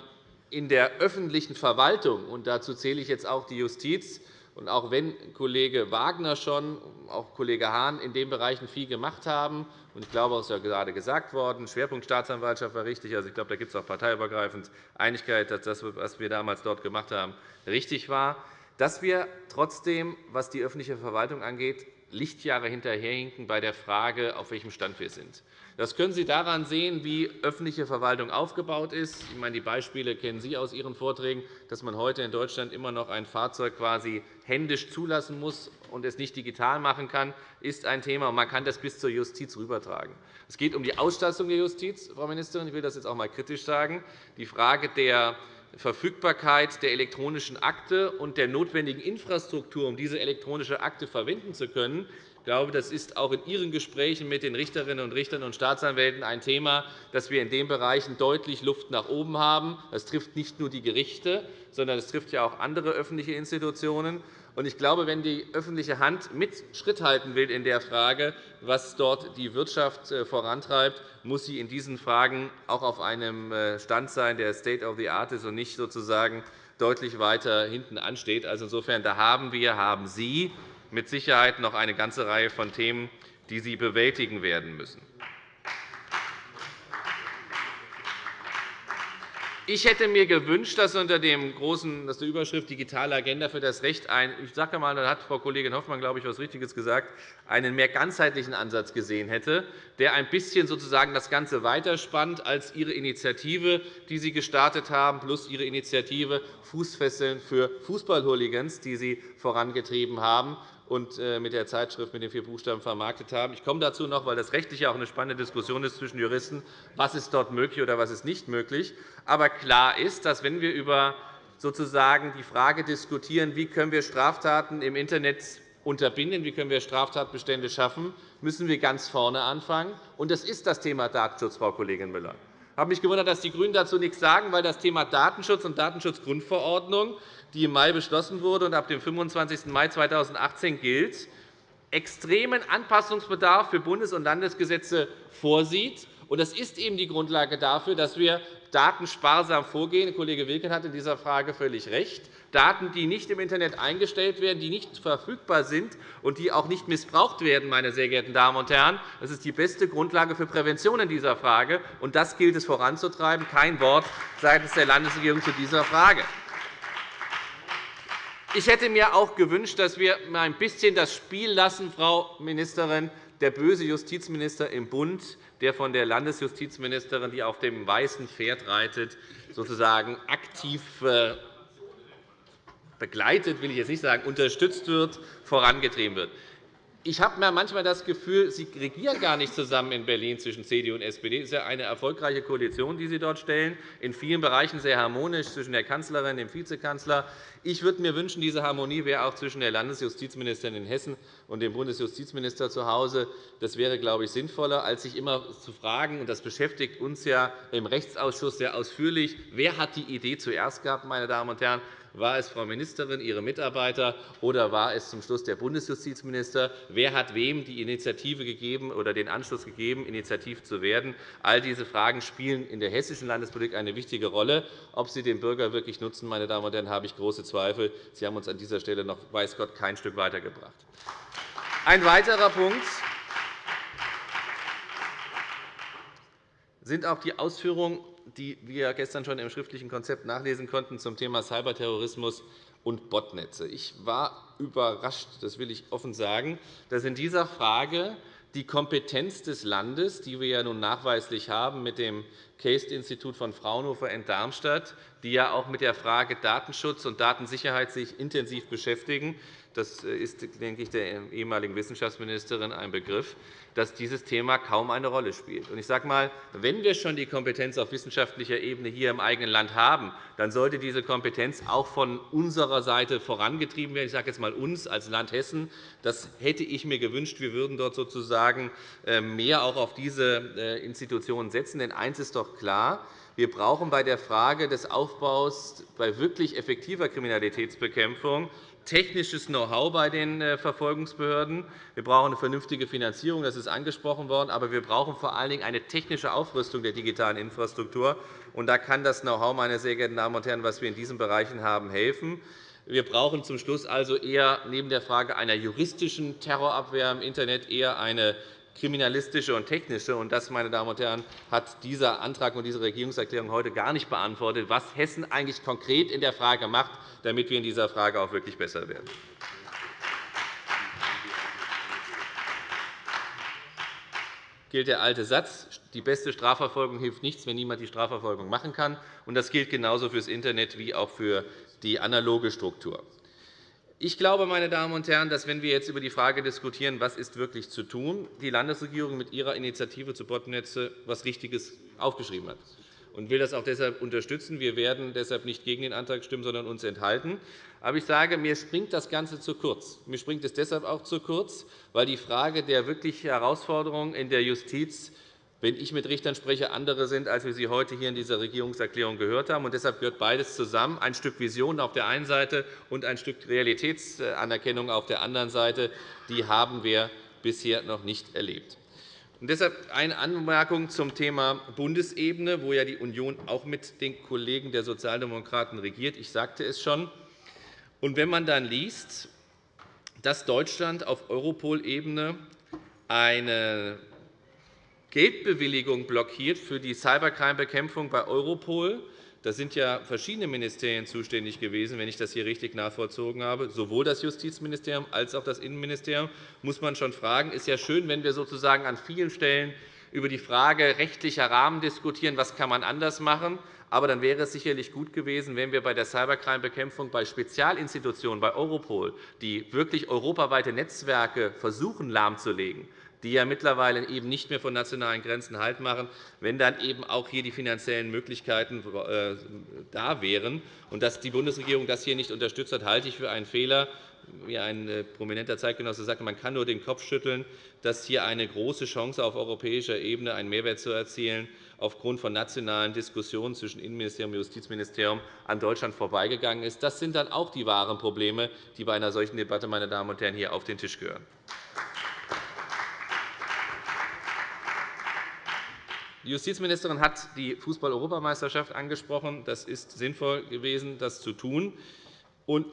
in der öffentlichen Verwaltung, und dazu zähle ich jetzt auch die Justiz, und auch wenn Kollege Wagner schon, auch Kollege Hahn in den Bereichen viel gemacht haben, und ich glaube, es ist ja gerade gesagt worden, Schwerpunkt Staatsanwaltschaft war richtig. Also, ich glaube, da gibt es auch parteiübergreifend Einigkeit, dass das, was wir damals dort gemacht haben, richtig war, dass wir trotzdem, was die öffentliche Verwaltung angeht, Lichtjahre hinterherhinken bei der Frage, auf welchem Stand wir sind. Das können Sie daran sehen, wie öffentliche Verwaltung aufgebaut ist. Ich meine, die Beispiele kennen Sie aus Ihren Vorträgen, dass man heute in Deutschland immer noch ein Fahrzeug quasi händisch zulassen muss und es nicht digital machen kann, ist ein Thema. Man kann das bis zur Justiz rübertragen. Es geht um die Ausstattung der Justiz, Frau Ministerin. Ich will das jetzt auch einmal kritisch sagen. Die Frage der Verfügbarkeit der elektronischen Akte und der notwendigen Infrastruktur, um diese elektronische Akte verwenden zu können, ich glaube, das ist auch in Ihren Gesprächen mit den Richterinnen und Richtern und Staatsanwälten ein Thema, dass wir in den Bereichen deutlich Luft nach oben haben. Das trifft nicht nur die Gerichte, sondern es trifft ja auch andere öffentliche Institutionen. Ich glaube, wenn die öffentliche Hand mit Schritt halten will in der Frage, was dort die Wirtschaft äh, vorantreibt, muss sie in diesen Fragen auch auf einem äh, Stand sein, der State of the Art ist und nicht sozusagen deutlich weiter hinten ansteht. Also insofern da haben wir, haben Sie mit Sicherheit noch eine ganze Reihe von Themen, die Sie bewältigen werden müssen. Ich hätte mir gewünscht, dass unter dem großen, dass der Überschrift Digitale Agenda für das Recht ein, ich sage einmal, da hat Frau Kollegin Hoffmann, glaube ich, etwas Richtiges gesagt, einen mehr ganzheitlichen Ansatz gesehen hätte, der ein bisschen sozusagen das Ganze weiterspannt als Ihre Initiative, die Sie gestartet haben, plus Ihre Initiative Fußfesseln für Fußballhooligans, die Sie vorangetrieben haben und äh, mit der Zeitschrift mit den vier Buchstaben vermarktet haben. Ich komme dazu noch, weil das rechtlich auch eine spannende Diskussion ist zwischen Juristen, was ist dort möglich oder was ist nicht möglich. Aber klar ist, dass wenn wir über sozusagen die Frage diskutieren, wie können wir Straftaten im Internet unterbinden, wie können wir Straftatbestände schaffen, müssen wir ganz vorne anfangen. Und das ist das Thema Datenschutz, Frau Kollegin Müller. Ich habe mich gewundert, dass die GRÜNEN dazu nichts sagen, weil das Thema Datenschutz und Datenschutzgrundverordnung die im Mai beschlossen wurde und ab dem 25. Mai 2018 gilt, extremen Anpassungsbedarf für Bundes- und Landesgesetze vorsieht. Das ist eben die Grundlage dafür, dass wir datensparsam vorgehen. Kollege Wilken hat in dieser Frage völlig recht. Daten, die nicht im Internet eingestellt werden, die nicht verfügbar sind und die auch nicht missbraucht werden, meine sehr geehrten Damen und Herren, das ist die beste Grundlage für Prävention in dieser Frage. Und das gilt es voranzutreiben. Kein Wort seitens der Landesregierung zu dieser Frage. Ich hätte mir auch gewünscht, dass wir ein bisschen das Spiel lassen, Frau Ministerin, der böse Justizminister im Bund, der von der Landesjustizministerin, die auf dem weißen Pferd reitet, sozusagen aktiv äh, begleitet, will ich jetzt nicht sagen, unterstützt wird, vorangetrieben wird. Ich habe manchmal das Gefühl, Sie regieren gar nicht zusammen in Berlin zwischen CDU und SPD. Es ist ja eine erfolgreiche Koalition, die Sie dort stellen, in vielen Bereichen sehr harmonisch zwischen der Kanzlerin, dem Vizekanzler. Ich würde mir wünschen, diese Harmonie wäre auch zwischen der Landesjustizministerin in Hessen und dem Bundesjustizminister zu Hause. Das wäre, glaube ich, sinnvoller, als sich immer zu fragen, und das beschäftigt uns ja im Rechtsausschuss sehr ausführlich, wer hat die Idee zuerst gehabt, meine Damen und Herren? War es Frau Ministerin, Ihre Mitarbeiter, oder war es zum Schluss der Bundesjustizminister? Wer hat wem die Initiative gegeben oder den Anschluss gegeben, initiativ zu werden? All diese Fragen spielen in der hessischen Landespolitik eine wichtige Rolle. Ob sie den Bürger wirklich nutzen, meine Damen und Herren, habe ich große Zweifel. Sie haben uns an dieser Stelle noch, weiß Gott, kein Stück weitergebracht. Ein weiterer Punkt sind auch die Ausführungen die wir gestern schon im schriftlichen Konzept nachlesen konnten zum Thema Cyberterrorismus und Botnetze. Ich war überrascht, das will ich offen sagen, dass in dieser Frage die Kompetenz des Landes, die wir ja nun nachweislich haben mit dem CASE-Institut von Fraunhofer in Darmstadt, die ja auch mit der Frage Datenschutz und Datensicherheit sich intensiv beschäftigen, das ist, denke ich, der ehemaligen Wissenschaftsministerin ein Begriff, dass dieses Thema kaum eine Rolle spielt. Ich sage einmal, wenn wir schon die Kompetenz auf wissenschaftlicher Ebene hier im eigenen Land haben, dann sollte diese Kompetenz auch von unserer Seite vorangetrieben werden. Ich sage jetzt einmal uns als Land Hessen. Das hätte ich mir gewünscht. Wir würden dort sozusagen äh, mehr auch auf diese äh, Institutionen setzen. Denn eines ist doch klar. Wir brauchen bei der Frage des Aufbaus bei wirklich effektiver Kriminalitätsbekämpfung technisches Know-how bei den äh, Verfolgungsbehörden. Wir brauchen eine vernünftige Finanzierung, das ist angesprochen worden. Aber wir brauchen vor allen Dingen eine technische Aufrüstung der digitalen Infrastruktur. Und da kann das Know-how, meine sehr geehrten Damen und Herren, was wir in diesen Bereichen haben, helfen. Wir brauchen zum Schluss also eher neben der Frage einer juristischen Terrorabwehr im Internet eher eine kriminalistische und technische. Und das, meine Damen und Herren, hat dieser Antrag und diese Regierungserklärung heute gar nicht beantwortet, was Hessen eigentlich konkret in der Frage macht, damit wir in dieser Frage auch wirklich besser werden. gilt der alte Satz, die beste Strafverfolgung hilft nichts, wenn niemand die Strafverfolgung machen kann. Das gilt genauso für das Internet wie auch für die analoge Struktur. Ich glaube, meine Damen und Herren, dass, wenn wir jetzt über die Frage diskutieren, was ist wirklich zu tun, die Landesregierung mit ihrer Initiative zu Botnetze etwas Richtiges aufgeschrieben hat und will das auch deshalb unterstützen. Wir werden deshalb nicht gegen den Antrag stimmen, sondern uns enthalten. Aber ich sage, mir springt das Ganze zu kurz. Mir springt es deshalb auch zu kurz, weil die Frage der wirklichen Herausforderungen in der Justiz wenn ich mit Richtern spreche, andere sind, als wir sie heute hier in dieser Regierungserklärung gehört haben. deshalb gehört beides zusammen, ein Stück Vision auf der einen Seite und ein Stück Realitätsanerkennung auf der anderen Seite. Die haben wir bisher noch nicht erlebt. Und deshalb eine Anmerkung zum Thema Bundesebene, wo ja die Union auch mit den Kollegen der Sozialdemokraten regiert. Ich sagte es schon. Und wenn man dann liest, dass Deutschland auf Europol-Ebene eine Geldbewilligung blockiert für die Cybercrime-Bekämpfung bei Europol. Da sind ja verschiedene Ministerien zuständig gewesen, wenn ich das hier richtig nachvollzogen habe. Sowohl das Justizministerium als auch das Innenministerium. muss man schon fragen. Es ist ja schön, wenn wir sozusagen an vielen Stellen über die Frage rechtlicher Rahmen diskutieren, was kann man anders machen. Aber dann wäre es sicherlich gut gewesen, wenn wir bei der Cybercrime-Bekämpfung bei Spezialinstitutionen, bei Europol, die wirklich europaweite Netzwerke versuchen lahmzulegen, die ja mittlerweile eben nicht mehr von nationalen Grenzen Halt machen, wenn dann eben auch hier die finanziellen Möglichkeiten äh, da wären. Und dass die Bundesregierung das hier nicht unterstützt hat, halte ich für einen Fehler. Wie ein äh, prominenter Zeitgenosse sagte, man kann nur den Kopf schütteln, dass hier eine große Chance auf europäischer Ebene einen Mehrwert zu erzielen aufgrund von nationalen Diskussionen zwischen Innenministerium und Justizministerium an Deutschland vorbeigegangen ist. Das sind dann auch die wahren Probleme, die bei einer solchen Debatte meine Damen und Herren, hier auf den Tisch gehören. Die Justizministerin hat die Fußball-Europameisterschaft angesprochen. Das ist sinnvoll gewesen, das zu tun.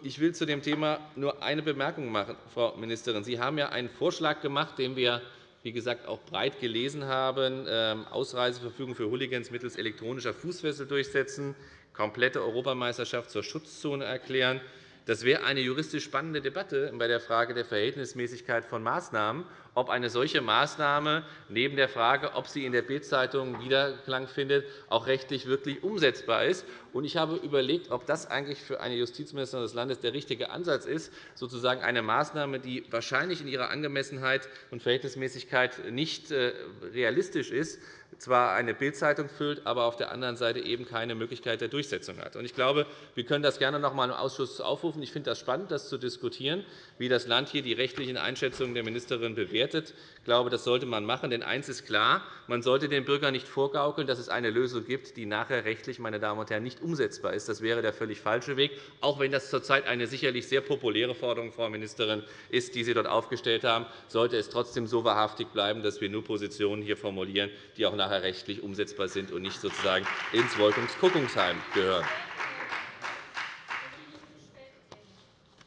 Ich will zu dem Thema nur eine Bemerkung machen, Frau Ministerin. Sie haben ja einen Vorschlag gemacht, den wir wie gesagt, auch breit gelesen haben, ähm, Ausreiseverfügung für Hooligans mittels elektronischer Fußfessel durchsetzen, komplette Europameisterschaft zur Schutzzone erklären. Das wäre eine juristisch spannende Debatte bei der Frage der Verhältnismäßigkeit von Maßnahmen ob eine solche Maßnahme neben der Frage, ob sie in der Bild-Zeitung Wiederklang findet, auch rechtlich wirklich umsetzbar ist. Ich habe überlegt, ob das eigentlich für eine Justizministerin des Landes der richtige Ansatz ist, sozusagen eine Maßnahme, die wahrscheinlich in ihrer Angemessenheit und Verhältnismäßigkeit nicht äh, realistisch ist, zwar eine Bildzeitung füllt, aber auf der anderen Seite eben keine Möglichkeit der Durchsetzung hat. Ich glaube, wir können das gerne noch einmal im Ausschuss aufrufen. Ich finde das spannend, das zu diskutieren, wie das Land hier die rechtlichen Einschätzungen der Ministerin bewertet. Ich glaube, das sollte man machen. Denn eines ist klar, man sollte den Bürgern nicht vorgaukeln, dass es eine Lösung gibt, die nachher rechtlich meine Damen und Herren, nicht umsetzbar ist. Das wäre der völlig falsche Weg, auch wenn das zurzeit eine sicherlich sehr populäre Forderung, Frau Ministerin, ist, die Sie dort aufgestellt haben, sollte es trotzdem so wahrhaftig bleiben, dass wir nur Positionen hier formulieren, die auch nachher rechtlich umsetzbar sind und nicht sozusagen ins Wolkungskuckucksheim gehören.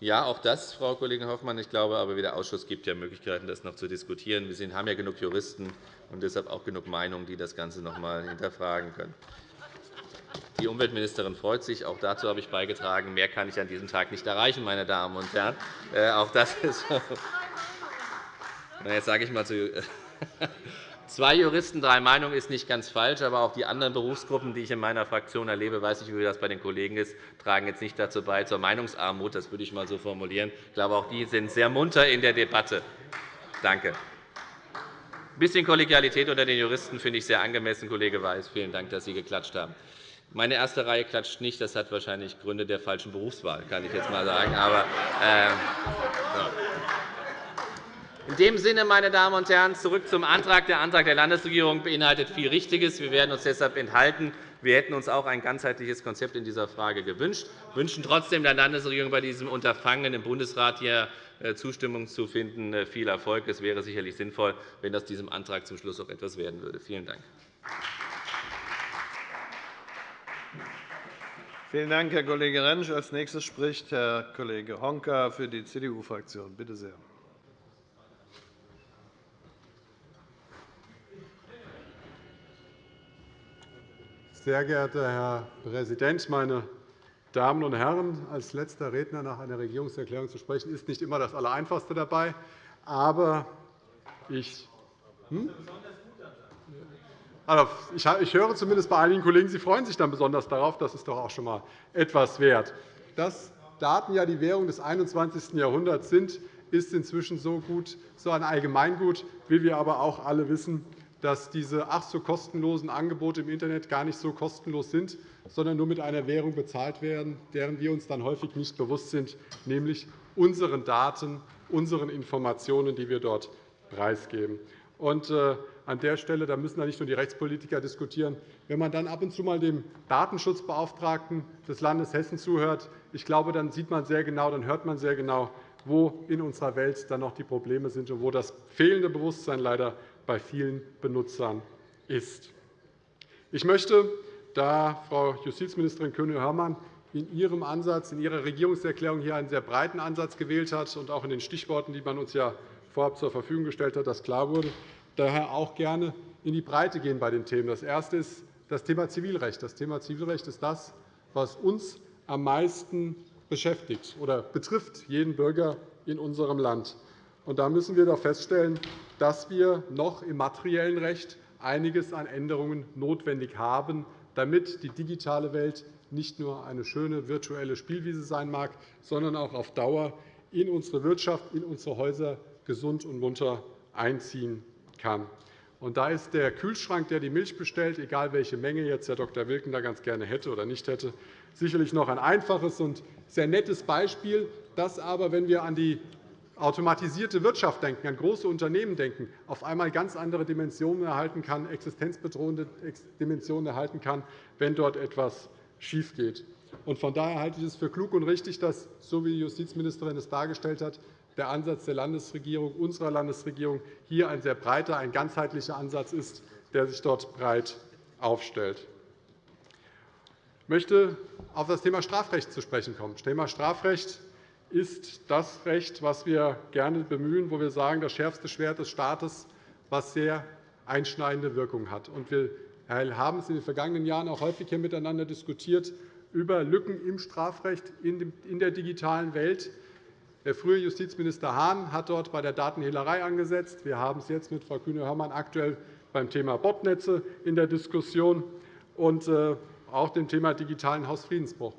Ja, auch das, Frau Kollegin Hoffmann. Ich glaube aber, der Ausschuss gibt ja Möglichkeiten, das noch zu diskutieren. Wir haben ja genug Juristen und deshalb auch genug Meinungen, die das Ganze noch einmal hinterfragen können. Die Umweltministerin freut sich. Auch dazu habe ich beigetragen. Mehr kann ich an diesem Tag nicht erreichen, meine Damen und Herren. Äh, auch das ist Jetzt sage ich mal zu Zwei Juristen, drei Meinungen ist nicht ganz falsch, aber auch die anderen Berufsgruppen, die ich in meiner Fraktion erlebe, weiß ich, wie das bei den Kollegen ist, tragen jetzt nicht dazu bei zur Meinungsarmut. Das würde ich einmal so formulieren. Ich glaube, auch die sind sehr munter in der Debatte. Danke. Ein bisschen Kollegialität unter den Juristen finde ich sehr angemessen, Kollege Weiß. Vielen Dank, dass Sie geklatscht haben. Meine erste Reihe klatscht nicht. Das hat wahrscheinlich Gründe der falschen Berufswahl, kann ich jetzt einmal sagen. Aber, äh, so. In dem Sinne, meine Damen und Herren, zurück zum Antrag. Der Antrag der Landesregierung beinhaltet viel Richtiges. Wir werden uns deshalb enthalten. Wir hätten uns auch ein ganzheitliches Konzept in dieser Frage gewünscht. Wir wünschen trotzdem der Landesregierung bei diesem Unterfangen im Bundesrat hier äh, Zustimmung zu finden. Äh, viel Erfolg. Es wäre sicherlich sinnvoll, wenn aus diesem Antrag zum Schluss auch etwas werden würde. Vielen Dank. Vielen Dank, Herr Kollege Rentsch. Als nächstes spricht Herr Kollege Honka für die CDU-Fraktion. Bitte sehr. Sehr geehrter Herr Präsident, meine Damen und Herren! Als letzter Redner nach einer Regierungserklärung zu sprechen, ist nicht immer das Allereinfachste dabei. Aber ich, hm? also, ich höre zumindest bei einigen Kollegen, Sie freuen sich dann besonders darauf. Das ist doch auch schon einmal etwas wert. Dass Daten ja die Währung des 21. Jahrhunderts sind, ist inzwischen so, gut, so ein Allgemeingut, wie wir aber auch alle wissen dass diese ach so kostenlosen Angebote im Internet gar nicht so kostenlos sind, sondern nur mit einer Währung bezahlt werden, deren wir uns dann häufig nicht bewusst sind, nämlich unseren Daten, unseren Informationen, die wir dort preisgeben. Und, äh, an der Stelle da müssen nicht nur die Rechtspolitiker diskutieren. Wenn man dann ab und zu mal dem Datenschutzbeauftragten des Landes Hessen zuhört, ich glaube, dann sieht man sehr genau, dann hört man sehr genau, wo in unserer Welt dann noch die Probleme sind und wo das fehlende Bewusstsein leider bei vielen Benutzern ist. Ich möchte, da Frau Justizministerin König-Hörmann in ihrem Ansatz, in ihrer Regierungserklärung hier einen sehr breiten Ansatz gewählt hat und auch in den Stichworten, die man uns ja vorab zur Verfügung gestellt hat, das klar wurde, daher auch gerne in die Breite gehen bei den Themen. Das erste ist das Thema Zivilrecht. Das Thema Zivilrecht ist das, was uns am meisten beschäftigt oder betrifft jeden Bürger in unserem Land. Und da müssen wir doch feststellen, dass wir noch im materiellen Recht einiges an Änderungen notwendig haben, damit die digitale Welt nicht nur eine schöne virtuelle Spielwiese sein mag, sondern auch auf Dauer in unsere Wirtschaft, in unsere Häuser gesund und munter einziehen kann. Und da ist der Kühlschrank, der die Milch bestellt, egal welche Menge jetzt Herr Dr. Wilken da ganz gerne hätte oder nicht hätte, sicherlich noch ein einfaches und sehr nettes Beispiel, das aber, wenn wir an die automatisierte Wirtschaft denken, an große Unternehmen denken, auf einmal ganz andere Dimensionen erhalten kann, existenzbedrohende Dimensionen erhalten kann, wenn dort etwas schiefgeht. Von daher halte ich es für klug und richtig, dass, so wie die Justizministerin es dargestellt hat, der Ansatz der Landesregierung, unserer Landesregierung, hier ein sehr breiter, ein ganzheitlicher Ansatz ist, der sich dort breit aufstellt. Ich möchte auf das Thema Strafrecht zu sprechen kommen. Das Thema Strafrecht ist das Recht, das wir gerne bemühen, wo wir sagen, das schärfste Schwert des Staates, was sehr einschneidende Wirkung hat. Wir haben es in den vergangenen Jahren auch häufig hier miteinander diskutiert über Lücken im Strafrecht in der digitalen Welt. Der frühere Justizminister Hahn hat dort bei der Datenhehlerei angesetzt. Wir haben es jetzt mit Frau Kühne-Hörmann aktuell beim Thema Botnetze in der Diskussion und äh, auch dem Thema digitalen Hausfriedensbruch.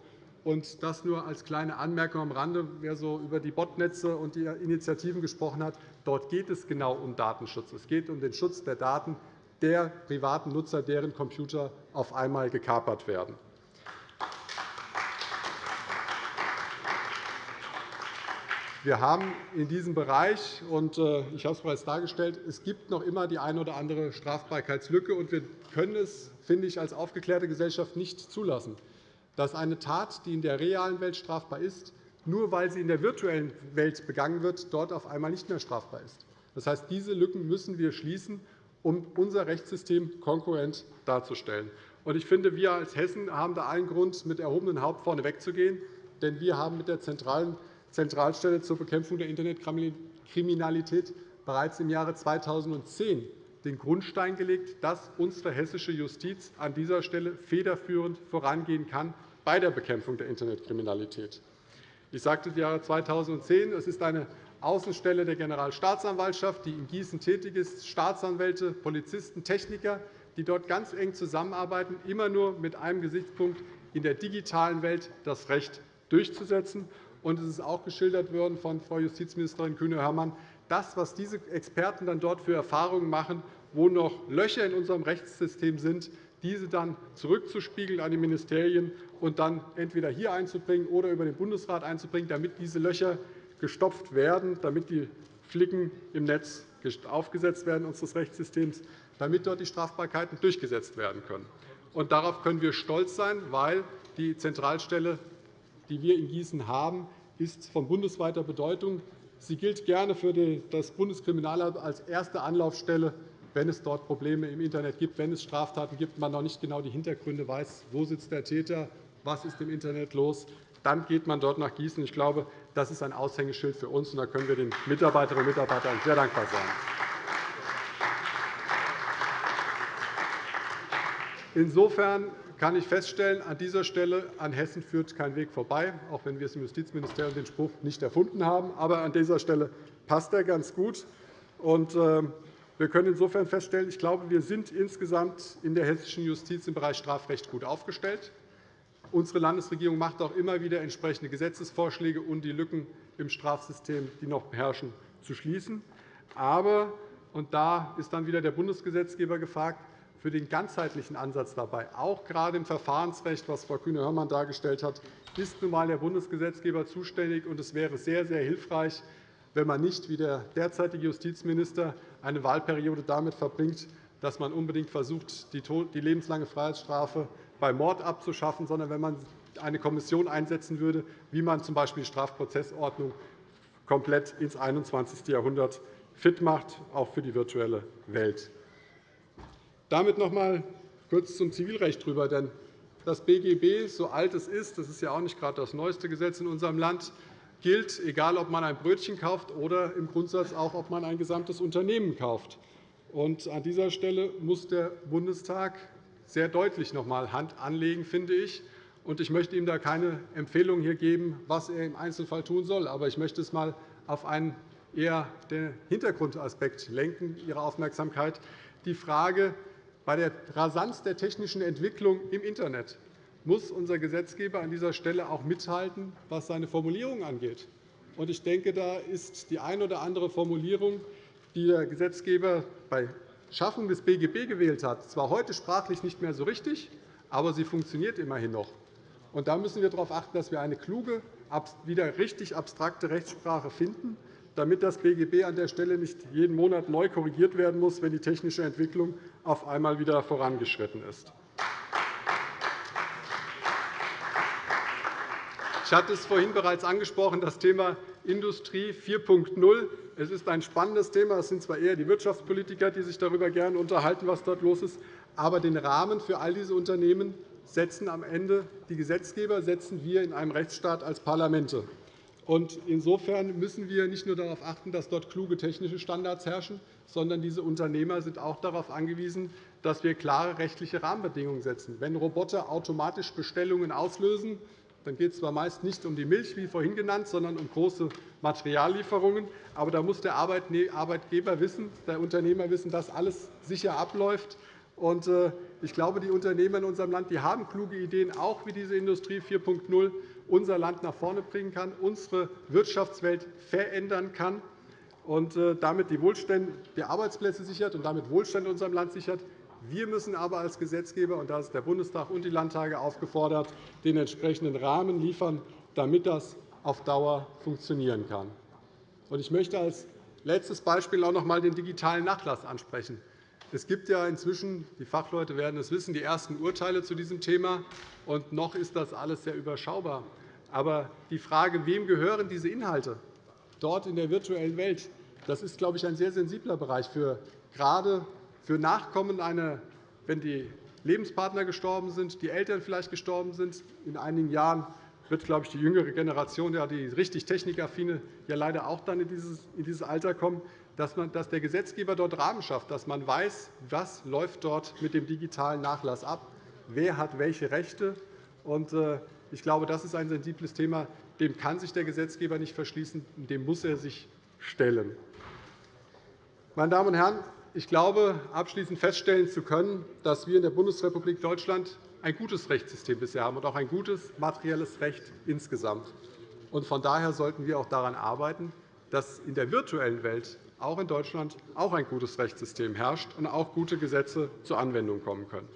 Und das nur als kleine Anmerkung am Rande. Wer so über die Botnetze und die Initiativen gesprochen hat, dort geht es genau um Datenschutz. Es geht um den Schutz der Daten der privaten Nutzer, deren Computer auf einmal gekapert werden. Wir haben in diesem Bereich, und äh, ich habe es bereits dargestellt, es gibt noch immer die eine oder andere Strafbarkeitslücke. und Wir können es, finde ich, als aufgeklärte Gesellschaft nicht zulassen dass eine Tat, die in der realen Welt strafbar ist, nur weil sie in der virtuellen Welt begangen wird, dort auf einmal nicht mehr strafbar ist. Das heißt, diese Lücken müssen wir schließen, um unser Rechtssystem konkurrent darzustellen. Ich finde, wir als Hessen haben da allen Grund, mit erhobenem Haupt vorne wegzugehen. Denn wir haben mit der Zentralstelle zur Bekämpfung der Internetkriminalität bereits im Jahre 2010 den Grundstein gelegt, dass unsere hessische Justiz an dieser Stelle federführend vorangehen kann bei der Bekämpfung der Internetkriminalität. Ich sagte das Jahre 2010. Es ist eine Außenstelle der Generalstaatsanwaltschaft, die in Gießen tätig ist, Staatsanwälte, Polizisten, Techniker, die dort ganz eng zusammenarbeiten, immer nur mit einem Gesichtspunkt, in der digitalen Welt das Recht durchzusetzen. Und es ist auch geschildert worden von Frau Justizministerin Kühne-Hörmann, das, was diese Experten dann dort für Erfahrungen machen, wo noch Löcher in unserem Rechtssystem sind, diese dann zurückzuspiegeln an die Ministerien und dann entweder hier einzubringen oder über den Bundesrat einzubringen, damit diese Löcher gestopft werden, damit die Flicken im Netz aufgesetzt werden unseres Rechtssystems, damit dort die Strafbarkeiten durchgesetzt werden können. Und darauf können wir stolz sein, weil die Zentralstelle, die wir in Gießen haben, ist von bundesweiter Bedeutung. Sie gilt gerne für das Bundeskriminalamt als erste Anlaufstelle, wenn es dort Probleme im Internet gibt, wenn es Straftaten gibt, man noch nicht genau die Hintergründe weiß, wo sitzt der Täter, was ist im Internet los, dann geht man dort nach Gießen. Ich glaube, das ist ein Aushängeschild für uns, und da können wir den Mitarbeiterinnen und Mitarbeitern sehr dankbar sein. Insofern kann ich feststellen, an dieser Stelle an Hessen führt kein Weg vorbei, auch wenn wir es im Justizministerium den Spruch nicht erfunden haben. Aber an dieser Stelle passt er ganz gut. Und, äh, wir können insofern feststellen, ich glaube, wir sind insgesamt in der hessischen Justiz im Bereich Strafrecht gut aufgestellt. Unsere Landesregierung macht auch immer wieder entsprechende Gesetzesvorschläge, um die Lücken im Strafsystem, die noch herrschen, zu schließen. Aber, und da ist dann wieder der Bundesgesetzgeber gefragt, für den ganzheitlichen Ansatz dabei, auch gerade im Verfahrensrecht, was Frau Kühne-Hörmann dargestellt hat, ist nun einmal der Bundesgesetzgeber zuständig. Es wäre sehr, sehr hilfreich, wenn man nicht wie der derzeitige Justizminister eine Wahlperiode damit verbringt, dass man unbedingt versucht, die lebenslange Freiheitsstrafe bei Mord abzuschaffen, sondern wenn man eine Kommission einsetzen würde, wie man z. B. die Strafprozessordnung komplett ins 21. Jahrhundert fit macht, auch für die virtuelle Welt. Damit noch einmal kurz zum Zivilrecht drüber. Denn das BGB, so alt es ist, das ist ja auch nicht gerade das neueste Gesetz in unserem Land, gilt, egal ob man ein Brötchen kauft oder im Grundsatz auch, ob man ein gesamtes Unternehmen kauft. An dieser Stelle muss der Bundestag sehr deutlich noch einmal Hand anlegen, finde ich. Und ich möchte ihm da keine Empfehlung hier geben, was er im Einzelfall tun soll. Aber ich möchte es einmal auf einen eher den Hintergrundaspekt lenken, Ihre Aufmerksamkeit. Die Frage, bei der Rasanz der technischen Entwicklung im Internet muss unser Gesetzgeber an dieser Stelle auch mithalten, was seine Formulierung angeht. Ich denke, da ist die eine oder andere Formulierung, die der Gesetzgeber bei Schaffung des BGB gewählt hat, zwar heute sprachlich nicht mehr so richtig, aber sie funktioniert immerhin noch. da müssen wir darauf achten, dass wir eine kluge, wieder richtig abstrakte Rechtssprache finden, damit das BGB an der Stelle nicht jeden Monat neu korrigiert werden muss, wenn die technische Entwicklung auf einmal wieder vorangeschritten ist. Ich hatte es vorhin bereits angesprochen, das Thema Industrie 4.0. Es ist ein spannendes Thema. Es sind zwar eher die Wirtschaftspolitiker, die sich darüber gerne unterhalten, was dort los ist, aber den Rahmen für all diese Unternehmen setzen am Ende die Gesetzgeber, setzen wir in einem Rechtsstaat als Parlamente. Insofern müssen wir nicht nur darauf achten, dass dort kluge technische Standards herrschen, sondern diese Unternehmer sind auch darauf angewiesen, dass wir klare rechtliche Rahmenbedingungen setzen. Wenn Roboter automatisch Bestellungen auslösen, dann geht es zwar meist nicht um die Milch, wie vorhin genannt, sondern um große Materiallieferungen. Aber da muss der Arbeitgeber wissen, der Unternehmer wissen, dass alles sicher abläuft. Äh, ich glaube, die Unternehmer in unserem Land die haben kluge Ideen, auch wie diese Industrie 4.0 unser Land nach vorne bringen kann, unsere Wirtschaftswelt verändern kann und äh, damit die, Wohlstände, die Arbeitsplätze sichert und damit Wohlstand in unserem Land sichert. Wir müssen aber als Gesetzgeber, und da ist der Bundestag und die Landtage aufgefordert, den entsprechenden Rahmen liefern, damit das auf Dauer funktionieren kann. Ich möchte als letztes Beispiel auch noch einmal den digitalen Nachlass ansprechen. Es gibt ja inzwischen, die Fachleute werden es wissen, die ersten Urteile zu diesem Thema. Und noch ist das alles sehr überschaubar. Aber die Frage, wem gehören diese Inhalte dort in der virtuellen Welt, das ist, glaube ich, ein sehr sensibler Bereich, für, gerade für Nachkommen, eine, wenn die Lebenspartner gestorben sind, die Eltern vielleicht gestorben sind. In einigen Jahren wird, glaube ich, die jüngere Generation, ja, die richtig technikaffine, ja leider auch dann in dieses Alter kommen dass, man, dass der Gesetzgeber dort Rahmen schafft, dass man weiß, was läuft dort mit dem digitalen Nachlass ab, wer hat welche Rechte. Und, äh, ich glaube, das ist ein sensibles Thema. Dem kann sich der Gesetzgeber nicht verschließen. Dem muss er sich stellen. Meine Damen und Herren, ich glaube, abschließend feststellen zu können, dass wir in der Bundesrepublik Deutschland ein gutes Rechtssystem bisher haben und auch ein gutes materielles Recht insgesamt. Von daher sollten wir auch daran arbeiten, dass in der virtuellen Welt auch in Deutschland auch ein gutes Rechtssystem herrscht und auch gute Gesetze zur Anwendung kommen können.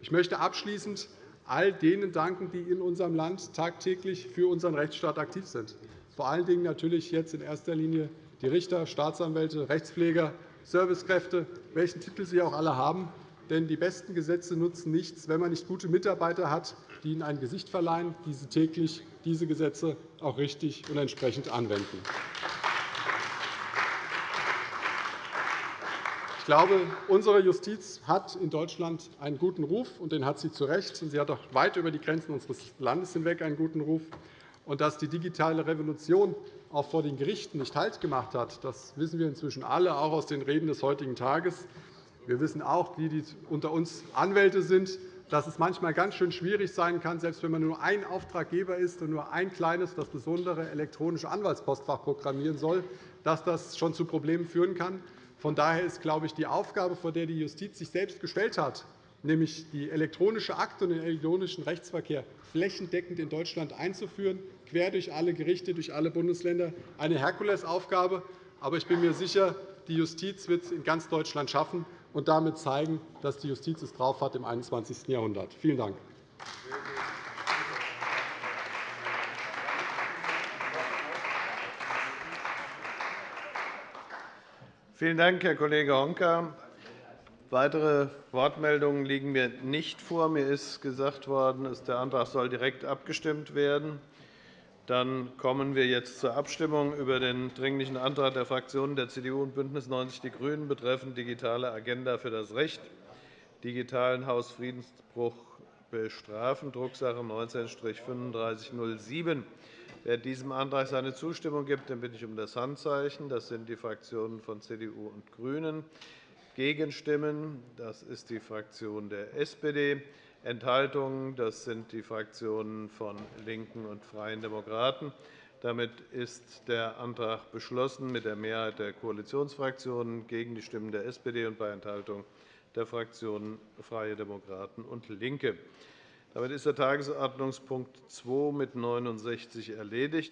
Ich möchte abschließend all denen danken, die in unserem Land tagtäglich für unseren Rechtsstaat aktiv sind. Vor allen Dingen natürlich jetzt in erster Linie die Richter, Staatsanwälte, Rechtspfleger, Servicekräfte, welchen Titel sie auch alle haben. Denn die besten Gesetze nutzen nichts, wenn man nicht gute Mitarbeiter hat, die ihnen ein Gesicht verleihen, die sie täglich diese Gesetze auch richtig und entsprechend anwenden. Ich glaube, unsere Justiz hat in Deutschland einen guten Ruf, und den hat sie zu Recht. Sie hat auch weit über die Grenzen unseres Landes hinweg einen guten Ruf. Dass die digitale Revolution auch vor den Gerichten nicht Halt gemacht hat, das wissen wir inzwischen alle, auch aus den Reden des heutigen Tages. Wir wissen auch, die, die unter uns Anwälte sind, dass es manchmal ganz schön schwierig sein kann, selbst wenn man nur ein Auftraggeber ist und nur ein kleines, das besondere elektronische Anwaltspostfach programmieren soll, dass das schon zu Problemen führen kann. Von daher ist, glaube ich, die Aufgabe, vor der die Justiz sich selbst gestellt hat, nämlich die elektronische Akte und den elektronischen Rechtsverkehr flächendeckend in Deutschland einzuführen, quer durch alle Gerichte, durch alle Bundesländer, eine Herkulesaufgabe. Aber ich bin mir sicher, die Justiz wird es in ganz Deutschland schaffen und damit zeigen, dass die Justiz es drauf hat im 21. Jahrhundert. Vielen Dank. Vielen Dank, Herr Kollege Honka. Weitere Wortmeldungen liegen mir nicht vor. Mir ist gesagt worden, der Antrag soll direkt abgestimmt werden. Dann kommen wir jetzt zur Abstimmung über den Dringlichen Antrag der Fraktionen der CDU und BÜNDNIS 90 die GRÜNEN betreffend digitale Agenda für das Recht, digitalen Hausfriedensbruch bestrafen, Drucksache 19-3507. Wer diesem Antrag seine Zustimmung gibt, den bitte ich um das Handzeichen. Das sind die Fraktionen von CDU und GRÜNEN. Gegenstimmen, das ist die Fraktion der SPD. Enthaltungen, das sind die Fraktionen von LINKEN und Freien Demokraten. Damit ist der Antrag beschlossen mit der Mehrheit der Koalitionsfraktionen gegen die Stimmen der SPD und bei Enthaltung der Fraktionen Freie Demokraten und LINKE. Damit ist der Tagesordnungspunkt 2 mit 69 erledigt.